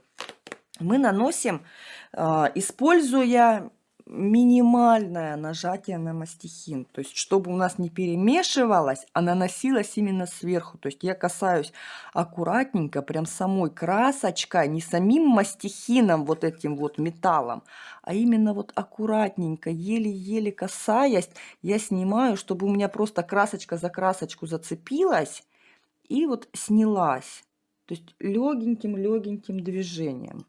мы наносим, а, используя минимальное нажатие на мастихин. То есть, чтобы у нас не перемешивалось, а наносилось именно сверху. То есть, я касаюсь аккуратненько, прям самой красочкой, не самим мастихином, вот этим вот металлом, а именно вот аккуратненько, еле-еле касаясь, я снимаю, чтобы у меня просто красочка за красочку зацепилась и вот снялась. То есть, легеньким-легеньким движением.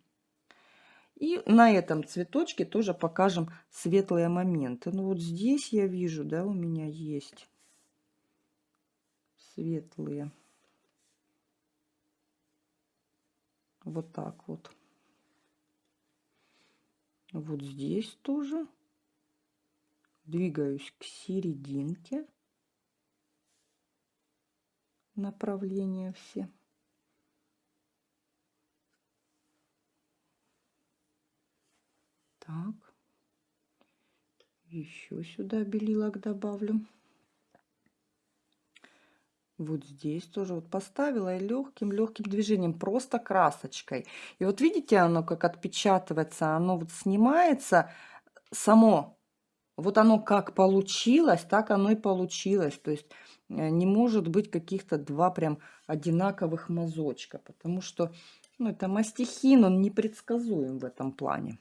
И на этом цветочке тоже покажем светлые моменты. Ну вот здесь я вижу, да, у меня есть светлые. Вот так вот. Вот здесь тоже. Двигаюсь к серединке. Направления все. Так. Еще сюда белилок добавлю. Вот здесь тоже вот поставила и легким-легким движением, просто красочкой. И вот видите, оно как отпечатывается, оно вот снимается само. Вот оно как получилось, так оно и получилось. То есть э, не может быть каких-то два прям одинаковых мазочка, потому что ну, это мастихин, он непредсказуем в этом плане.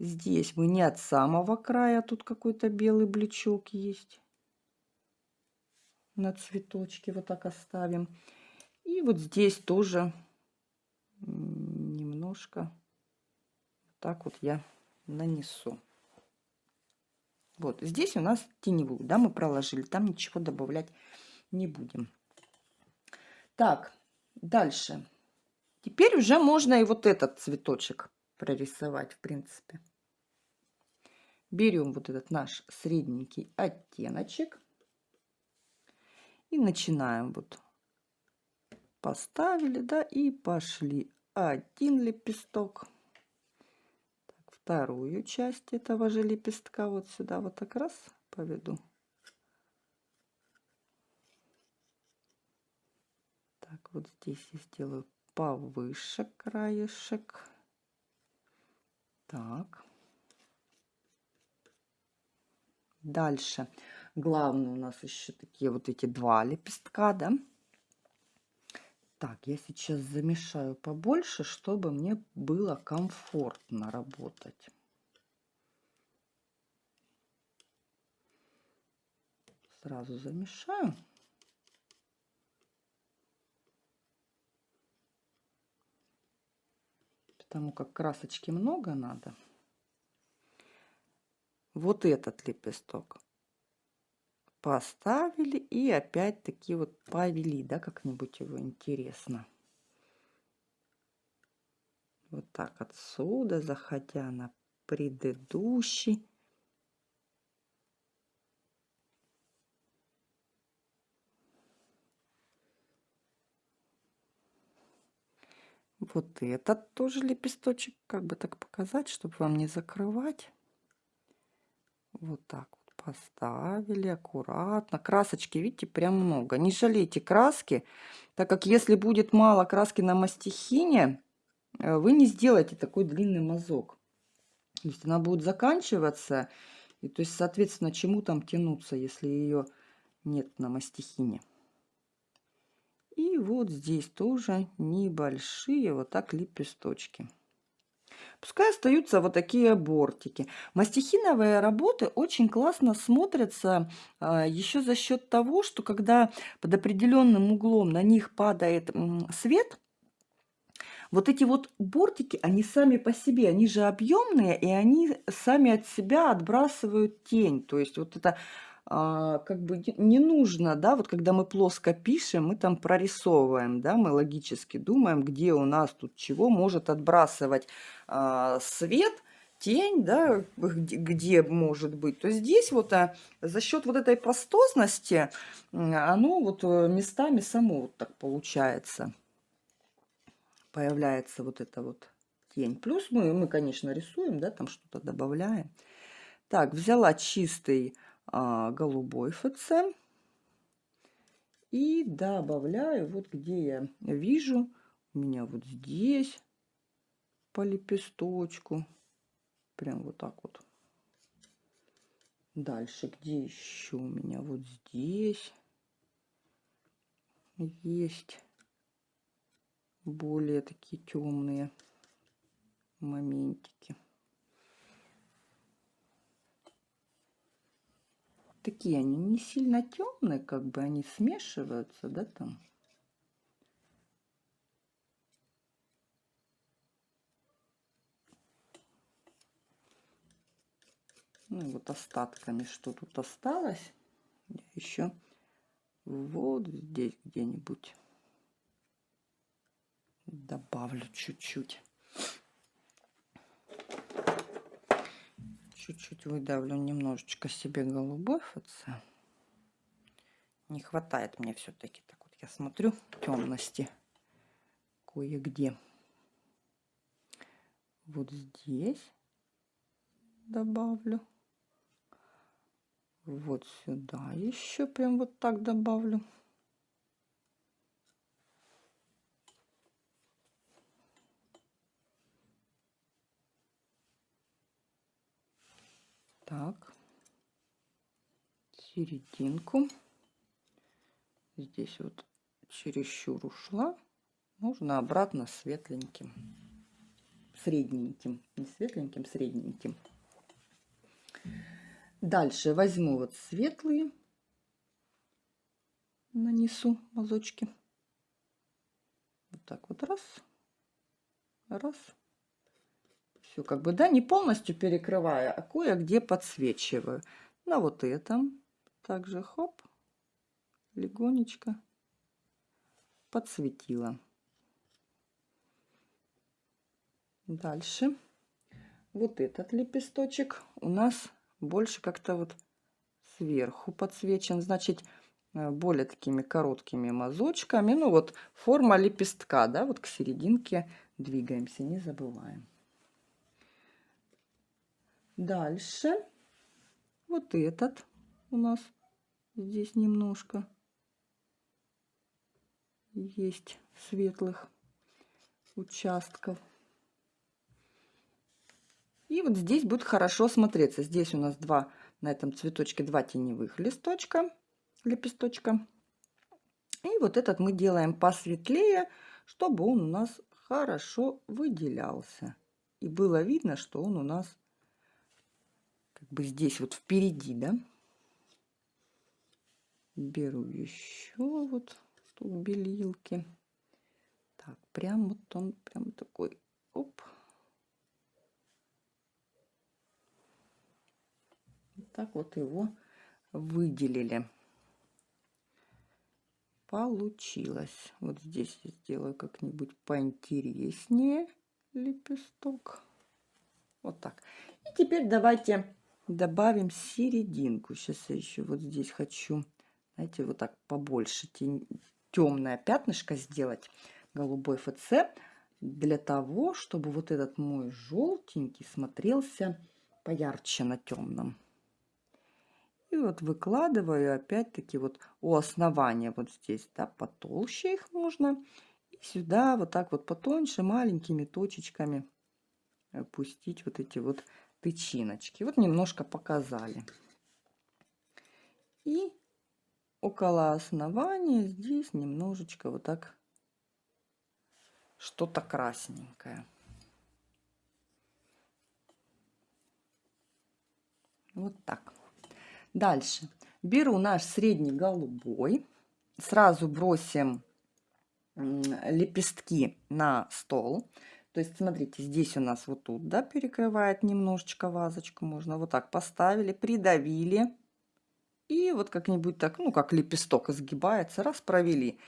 Здесь мы не от самого края, тут какой-то белый блечок есть. На цветочке вот так оставим. И вот здесь тоже немножко так вот я нанесу. Вот здесь у нас теневую, да, мы проложили, там ничего добавлять не будем. Так, дальше. Теперь уже можно и вот этот цветочек прорисовать, в принципе берем вот этот наш средненький оттеночек и начинаем вот поставили, да, и пошли один лепесток, так, вторую часть этого же лепестка вот сюда вот так раз поведу. Так, вот здесь я сделаю повыше краешек. Так. Дальше. Главное у нас еще такие вот эти два лепестка, да. Так, я сейчас замешаю побольше, чтобы мне было комфортно работать. Сразу замешаю. Потому как красочки много надо вот этот лепесток поставили и опять-таки вот повели, да, как-нибудь его интересно. Вот так отсюда, заходя на предыдущий. Вот этот тоже лепесточек, как бы так показать, чтобы вам не закрывать. Вот так вот поставили аккуратно. Красочки, видите, прям много. Не жалейте краски, так как если будет мало краски на мастихине, э, вы не сделаете такой длинный мазок. То есть она будет заканчиваться, и то есть, соответственно, чему там тянуться, если ее нет на мастихине. И вот здесь тоже небольшие вот так лепесточки. Пускай остаются вот такие бортики. Мастихиновые работы очень классно смотрятся а, еще за счет того, что когда под определенным углом на них падает свет, вот эти вот бортики, они сами по себе, они же объемные, и они сами от себя отбрасывают тень. То есть вот это как бы не нужно, да, вот когда мы плоско пишем, мы там прорисовываем, да, мы логически думаем, где у нас тут чего может отбрасывать а, свет, тень, да, где, где может быть, то здесь вот а, за счет вот этой пастозности оно вот э, местами само вот так получается. Появляется вот эта вот тень. Плюс мы, мы конечно, рисуем, да, там что-то добавляем. Так, взяла чистый а, голубой ФЦ. И добавляю, вот где я вижу, у меня вот здесь по лепесточку. Прям вот так вот. Дальше, где еще у меня? Вот здесь есть более такие темные моментики. Такие они не сильно темные, как бы они смешиваются, да, там. Ну вот остатками, что тут осталось, еще вот здесь где-нибудь добавлю чуть-чуть. Чуть-чуть выдавлю немножечко себе голубой ФЦ. Не хватает мне все-таки. Так вот я смотрю темности кое-где. Вот здесь добавлю. Вот сюда еще прям вот так добавлю. Так. Серединку. Здесь вот чересчур ушла. Нужно обратно светленьким. Средненьким. Не светленьким, средненьким. Дальше возьму вот светлые, нанесу мазочки. Вот так вот раз, раз. Все как бы, да, не полностью перекрывая, а кое-где подсвечиваю. На вот этом также хоп, легонечко подсветила. Дальше вот этот лепесточек у нас больше как-то вот сверху подсвечен, значит, э, более такими короткими мазочками. Ну вот форма лепестка, да, вот к серединке двигаемся, не забываем. Дальше вот этот у нас здесь немножко есть светлых участков. И вот здесь будет хорошо смотреться. Здесь у нас два, на этом цветочке два теневых листочка, лепесточка. И вот этот мы делаем посветлее, чтобы он у нас хорошо выделялся. И было видно, что он у нас бы здесь вот впереди, да. Беру еще вот тут белилки. Так, прям вот он прям такой, оп, так вот его выделили. Получилось. Вот здесь я сделаю как-нибудь поинтереснее лепесток. Вот так. И теперь давайте добавим серединку. Сейчас я еще вот здесь хочу, знаете, вот так побольше тень, темное пятнышко сделать голубой ФЦ для того, чтобы вот этот мой желтенький смотрелся поярче на темном. И вот выкладываю опять-таки вот у основания вот здесь, да, потолще их можно. И сюда вот так вот потоньше маленькими точечками опустить вот эти вот тычиночки. Вот немножко показали. И около основания здесь немножечко вот так что-то красненькое. Вот так. Дальше. Беру наш средний голубой. Сразу бросим лепестки на стол. То есть, смотрите, здесь у нас вот тут, да, перекрывает немножечко вазочку. Можно вот так поставили, придавили. И вот как-нибудь так, ну, как лепесток изгибается, раз провели.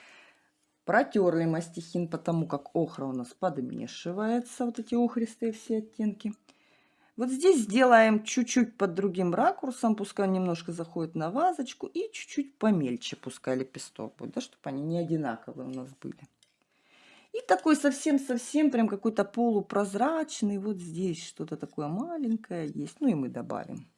Протерли мастихин, потому как охра у нас подмешивается, вот эти охристые все оттенки. Вот здесь сделаем чуть-чуть под другим ракурсом, пускай немножко заходит на вазочку, и чуть-чуть помельче пускай лепесток будет, да, чтобы они не одинаковые у нас были. И такой совсем-совсем прям какой-то полупрозрачный, вот здесь что-то такое маленькое есть, ну и мы добавим.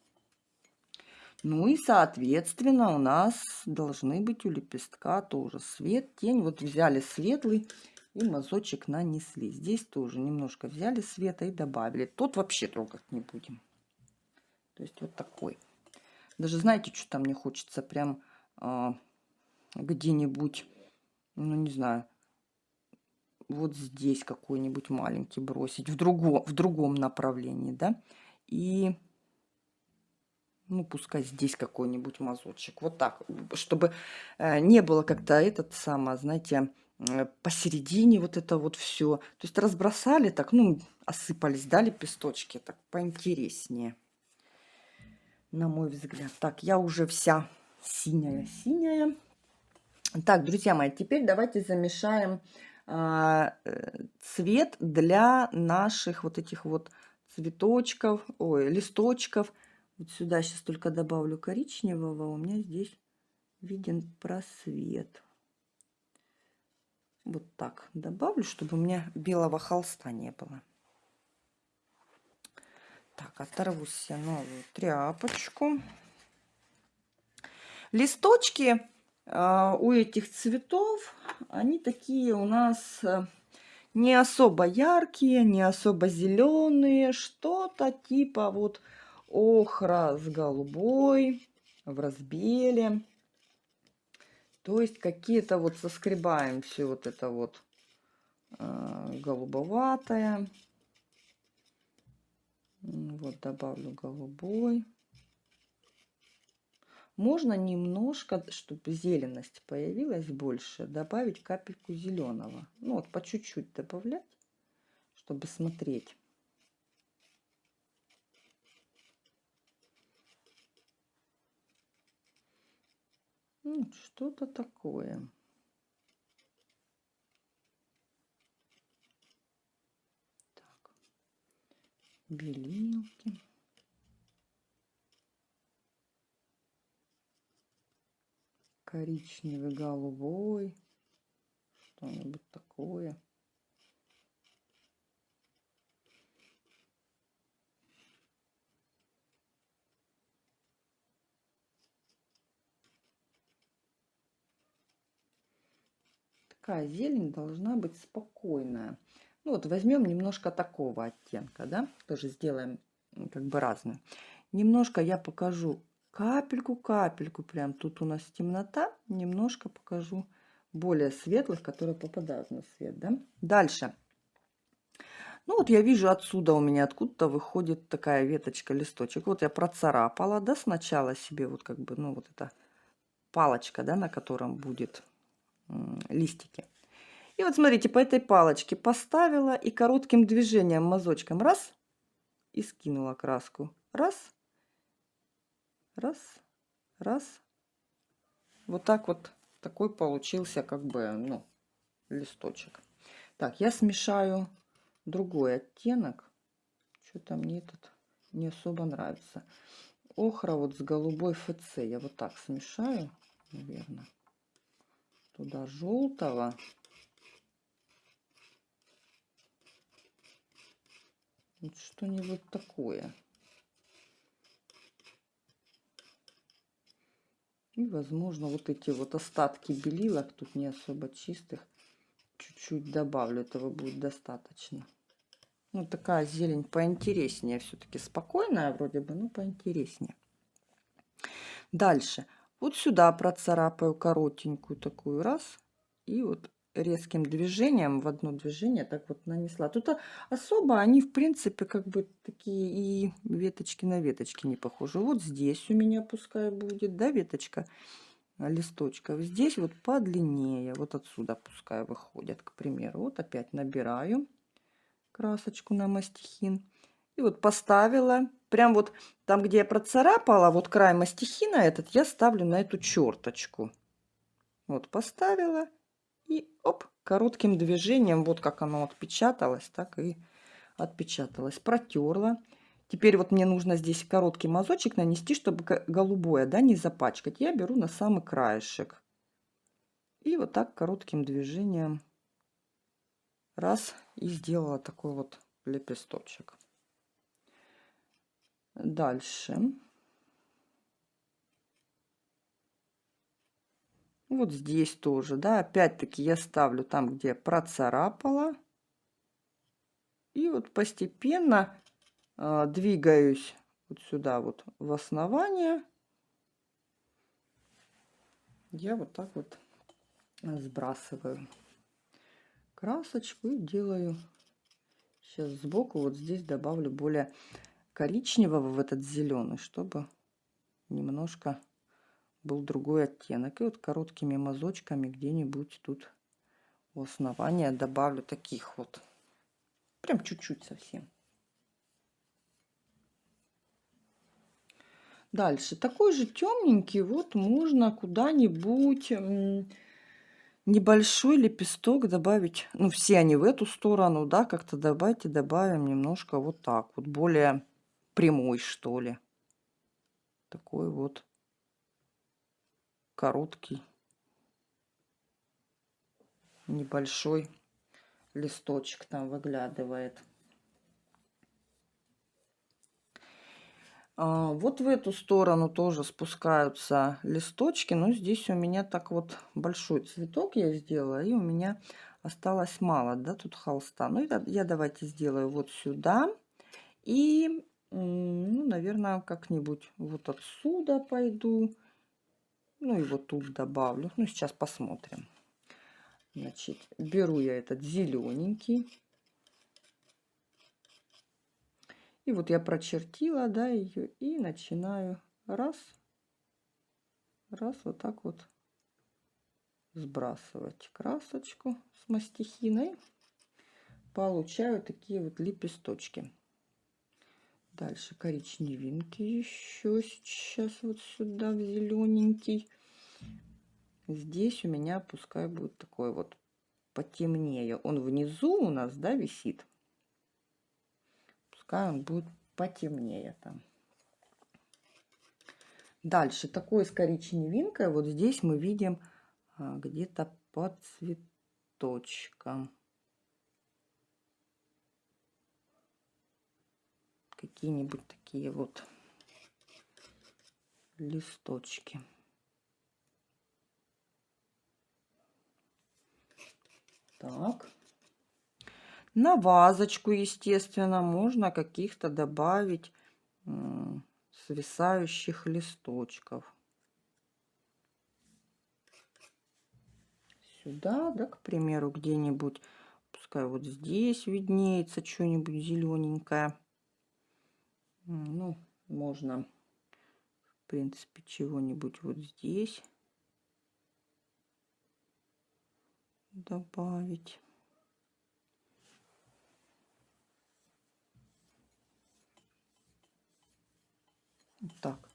Ну и, соответственно, у нас должны быть у лепестка тоже свет, тень. Вот взяли светлый И мазочек нанесли. Здесь тоже немножко взяли света и добавили. Тот вообще трогать не будем. То есть вот такой. Даже знаете, что там мне хочется прям а, где-нибудь, ну не знаю, вот здесь какой-нибудь маленький бросить в другом, в другом направлении, да, и ну, пускай здесь какой-нибудь мазочек. Вот так, чтобы э, не было как-то этот самый, знаете, э, посередине вот это вот все. То есть разбросали так, ну, осыпались, дали лепесточки, так поинтереснее, на мой взгляд. Так, я уже вся синяя-синяя. Так, друзья мои, теперь давайте замешаем цвет для наших вот этих вот цветочков, ой, листочков. Вот сюда сейчас только добавлю коричневого, у меня здесь виден просвет. Вот так добавлю, чтобы у меня белого холста не было. Так, оторву себе новую тряпочку. Листочки э, у этих цветов, они такие у нас э, не особо яркие, не особо зеленые, что-то типа вот охра с голубой в разбеле. То есть какие-то вот соскребаем все вот это вот э, голубоватое. Вот добавлю голубой. Можно немножко, чтобы зеленость появилась больше, добавить капельку зеленого. Ну вот по чуть-чуть добавлять, чтобы смотреть. Ну, что-то такое. Так. Белилки. Коричневый, голубой, что-нибудь такое. Такая зелень должна быть спокойная. Ну вот возьмем немножко такого оттенка, да, тоже сделаем как бы разную. Немножко я покажу капельку, капельку прям. Тут у нас темнота. Немножко покажу более светлых, которые попадают на свет. Да? Дальше. Ну вот я вижу отсюда у меня откуда-то выходит такая веточка, листочек. Вот я процарапала, да, сначала себе вот как бы, ну вот эта палочка, да, на котором будет листики. И вот смотрите, по этой палочке поставила и коротким движением, мазочком, раз, и скинула краску. Раз, Раз, раз. Вот так вот такой получился как бы, ну, листочек. Так, я смешаю другой оттенок. Что-то мне этот не особо нравится. Охра вот с голубой ФЦ. Я вот так смешаю, наверное. Туда желтого. Вот что-нибудь такое. И, возможно, вот эти вот остатки белилок, тут не особо чистых, чуть-чуть добавлю. Этого будет достаточно. Ну, такая зелень поинтереснее. Все-таки спокойная вроде бы, но поинтереснее. Дальше. Вот сюда процарапаю коротенькую такую раз. И вот резким движением в одно движение так вот нанесла. Тут особо они, в принципе, как бы такие и веточки на веточки не похожи. Вот здесь у меня пускай будет, да, веточка листочков. Здесь вот подлиннее, вот отсюда пускай выходят, к примеру. Вот опять набираю красочку на мастихин. И вот поставила, прям вот там, где я процарапала, вот край мастихина этот, я ставлю на эту черточку. Вот поставила и оп, коротким движением, вот как оно отпечаталось, так и отпечаталось. Протерла. Теперь вот мне нужно здесь короткий мазочек нанести, чтобы голубое, да, не запачкать. Я беру на самый краешек. И вот так коротким движением раз и сделала такой вот лепесточек. Дальше. Вот здесь тоже, да, опять-таки я ставлю там, где процарапала. И вот постепенно э, двигаюсь вот сюда вот в основание. Я вот так вот сбрасываю красочку и делаю сейчас сбоку вот здесь добавлю более коричневого в этот зеленый чтобы немножко был другой оттенок. И вот короткими мазочками где-нибудь тут у основания добавлю таких вот. Прям чуть-чуть совсем. Дальше. Такой же темненький вот можно куда-нибудь небольшой лепесток добавить, ну, все они в эту сторону, да, как-то добавьте, добавим немножко вот так вот, более прямой, что ли. Такой вот короткий, небольшой листочек там выглядывает. А, вот в эту сторону тоже спускаются листочки, но здесь у меня так вот большой цветок я сделала, и у меня осталось мало, да, тут холста. Ну, я, я давайте сделаю вот сюда, и, ну, наверное, как-нибудь вот отсюда пойду, ну, вот тут добавлю. Ну, сейчас посмотрим. Значит, беру я этот зелененький, И вот я прочертила, да, ее и начинаю раз, раз вот так вот сбрасывать красочку с мастихиной. Получаю такие вот лепесточки. Дальше коричневинки еще сейчас вот сюда в зелененький. Здесь у меня пускай будет такой вот потемнее. Он внизу у нас, да, висит пускай он будет потемнее там. Дальше такой с коричневинкой. Вот здесь мы видим а, где-то под цветочком. Какие-нибудь такие вот листочки. Так. На вазочку, естественно, можно каких-то добавить свисающих листочков. Сюда, да, к примеру, где-нибудь, пускай вот здесь виднеется что-нибудь зелененькое. Ну, можно, в принципе, чего-нибудь вот здесь добавить. Так.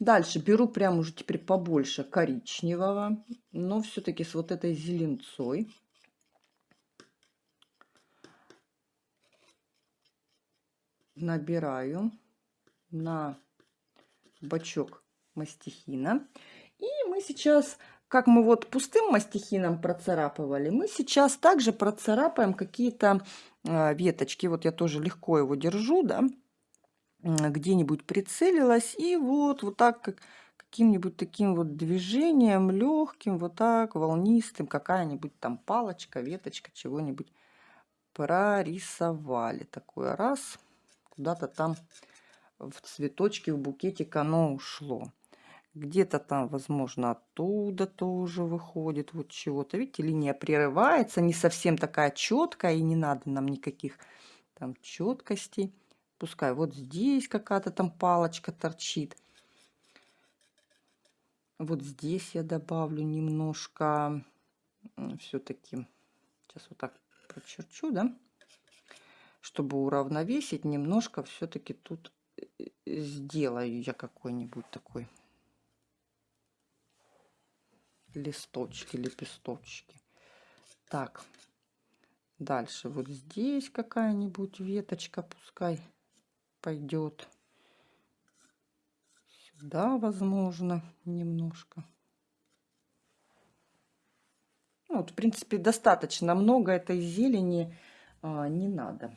Дальше беру прям уже теперь побольше коричневого, но все-таки с вот этой зеленцой. Набираю на бачок мастихина. И мы сейчас, как мы вот пустым мастихином процарапывали, мы сейчас также процарапаем какие-то э, веточки. Вот я тоже легко его держу, да где-нибудь прицелилась и вот, вот так как каким-нибудь таким вот движением легким, вот так волнистым, какая-нибудь там палочка, веточка, чего-нибудь прорисовали. Такое раз, куда-то там в цветочке, в букетик оно ушло. Где-то там, возможно, оттуда тоже выходит вот чего-то. Видите, линия прерывается, не совсем такая четкая, и не надо нам никаких там четкостей. Пускай вот здесь какая-то там палочка торчит. Вот здесь я добавлю немножко все-таки. Сейчас вот так прочерчу, да? Чтобы уравновесить, немножко все-таки тут э, э, сделаю я какой-нибудь такой листочки, лепесточки. Так, дальше вот здесь какая-нибудь веточка, пускай пойдет сюда, возможно, немножко. Ну, вот, в принципе, достаточно много этой зелени а, не надо.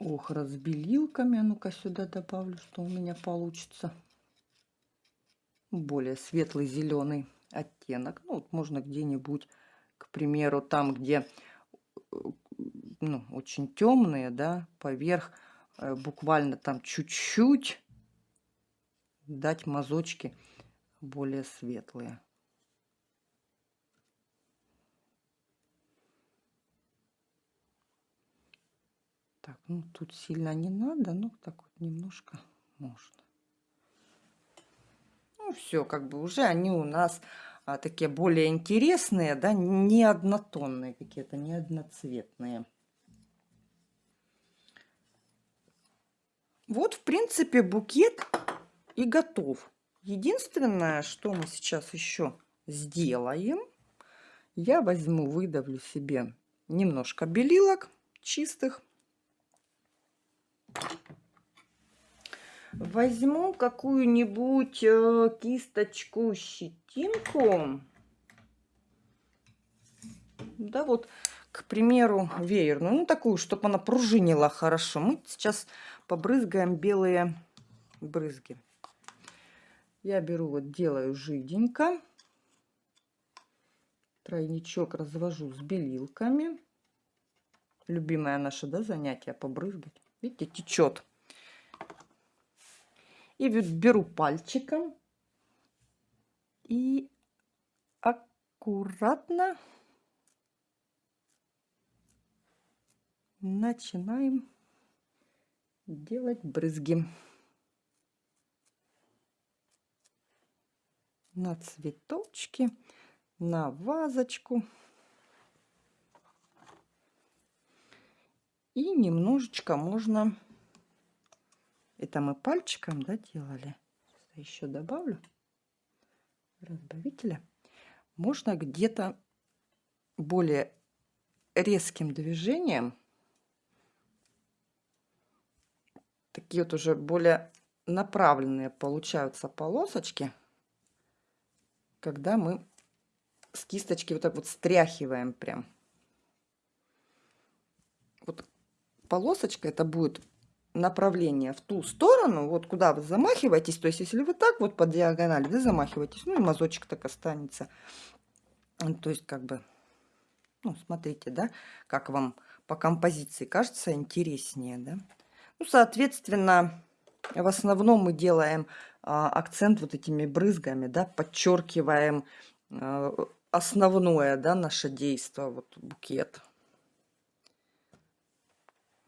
Ох, разбелилками. А ну-ка сюда добавлю, что у меня получится. более светлый зеленый оттенок. Ну, вот можно где-нибудь, к примеру, там, где э, ну, очень темные, да, поверх э, буквально там чуть-чуть дать мазочки более светлые. Так, ну тут сильно не надо, ну так вот немножко можно. Ну все, как бы уже они у нас а, такие более интересные, да, не однотонные какие-то, не одноцветные. Вот, в принципе, букет и готов. Единственное, что мы сейчас еще сделаем, я возьму, выдавлю себе немножко белилок чистых. Возьму какую-нибудь э, кисточку, щетинку. Да, вот, к примеру, веерную. Ну, такую, чтобы она пружинила хорошо. Мы сейчас побрызгаем белые брызги. Я беру, вот делаю жиденько. Тройничок развожу с белилками. Любимое наше, да, занятие побрызгать. Видите, течет. И беру пальчиком и аккуратно начинаем делать брызги. на цветочки, на вазочку. И немножечко можно, это мы пальчиком да, делали, еще добавлю разбавителя. Можно где-то более резким движением, такие вот уже более направленные получаются полосочки, когда мы с кисточки вот так вот стряхиваем прям. Вот полосочка это будет направление в ту сторону, вот куда вы замахиваетесь. То есть, если вы так вот по диагонали, да, замахиваетесь, ну и мазочек так останется. То есть, как бы, ну, смотрите, да, как вам по композиции кажется интереснее, да. Ну, соответственно, в основном мы делаем а, акцент вот этими брызгами, да, подчеркиваем а, основное, да, наше действие, вот букет.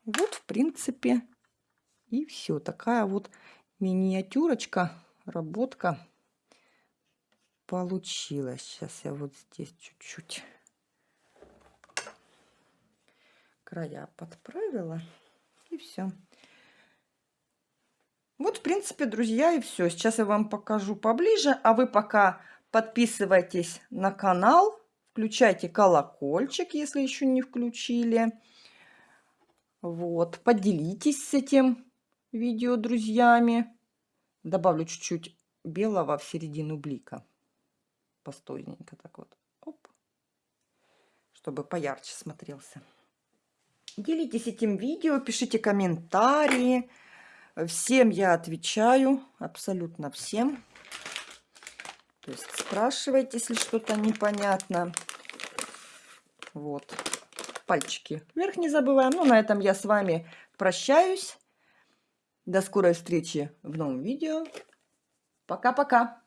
Вот, в принципе, и все. Такая вот миниатюрочка, работка получилась. Сейчас я вот здесь чуть-чуть края подправила. И все. Вот, в принципе, друзья, и все. Сейчас я вам покажу поближе, а вы пока подписывайтесь на канал, включайте колокольчик, если еще не включили. Вот, поделитесь с этим видео друзьями. Добавлю чуть-чуть белого в середину блика. Постойненько так вот. Оп. Чтобы поярче смотрелся. Делитесь этим видео, пишите комментарии. Всем я отвечаю, абсолютно всем. То есть спрашивайте, если что-то непонятно. Вот. Пальчики вверх не забываем. Ну, на этом я с вами прощаюсь. До скорой встречи в новом видео. Пока-пока.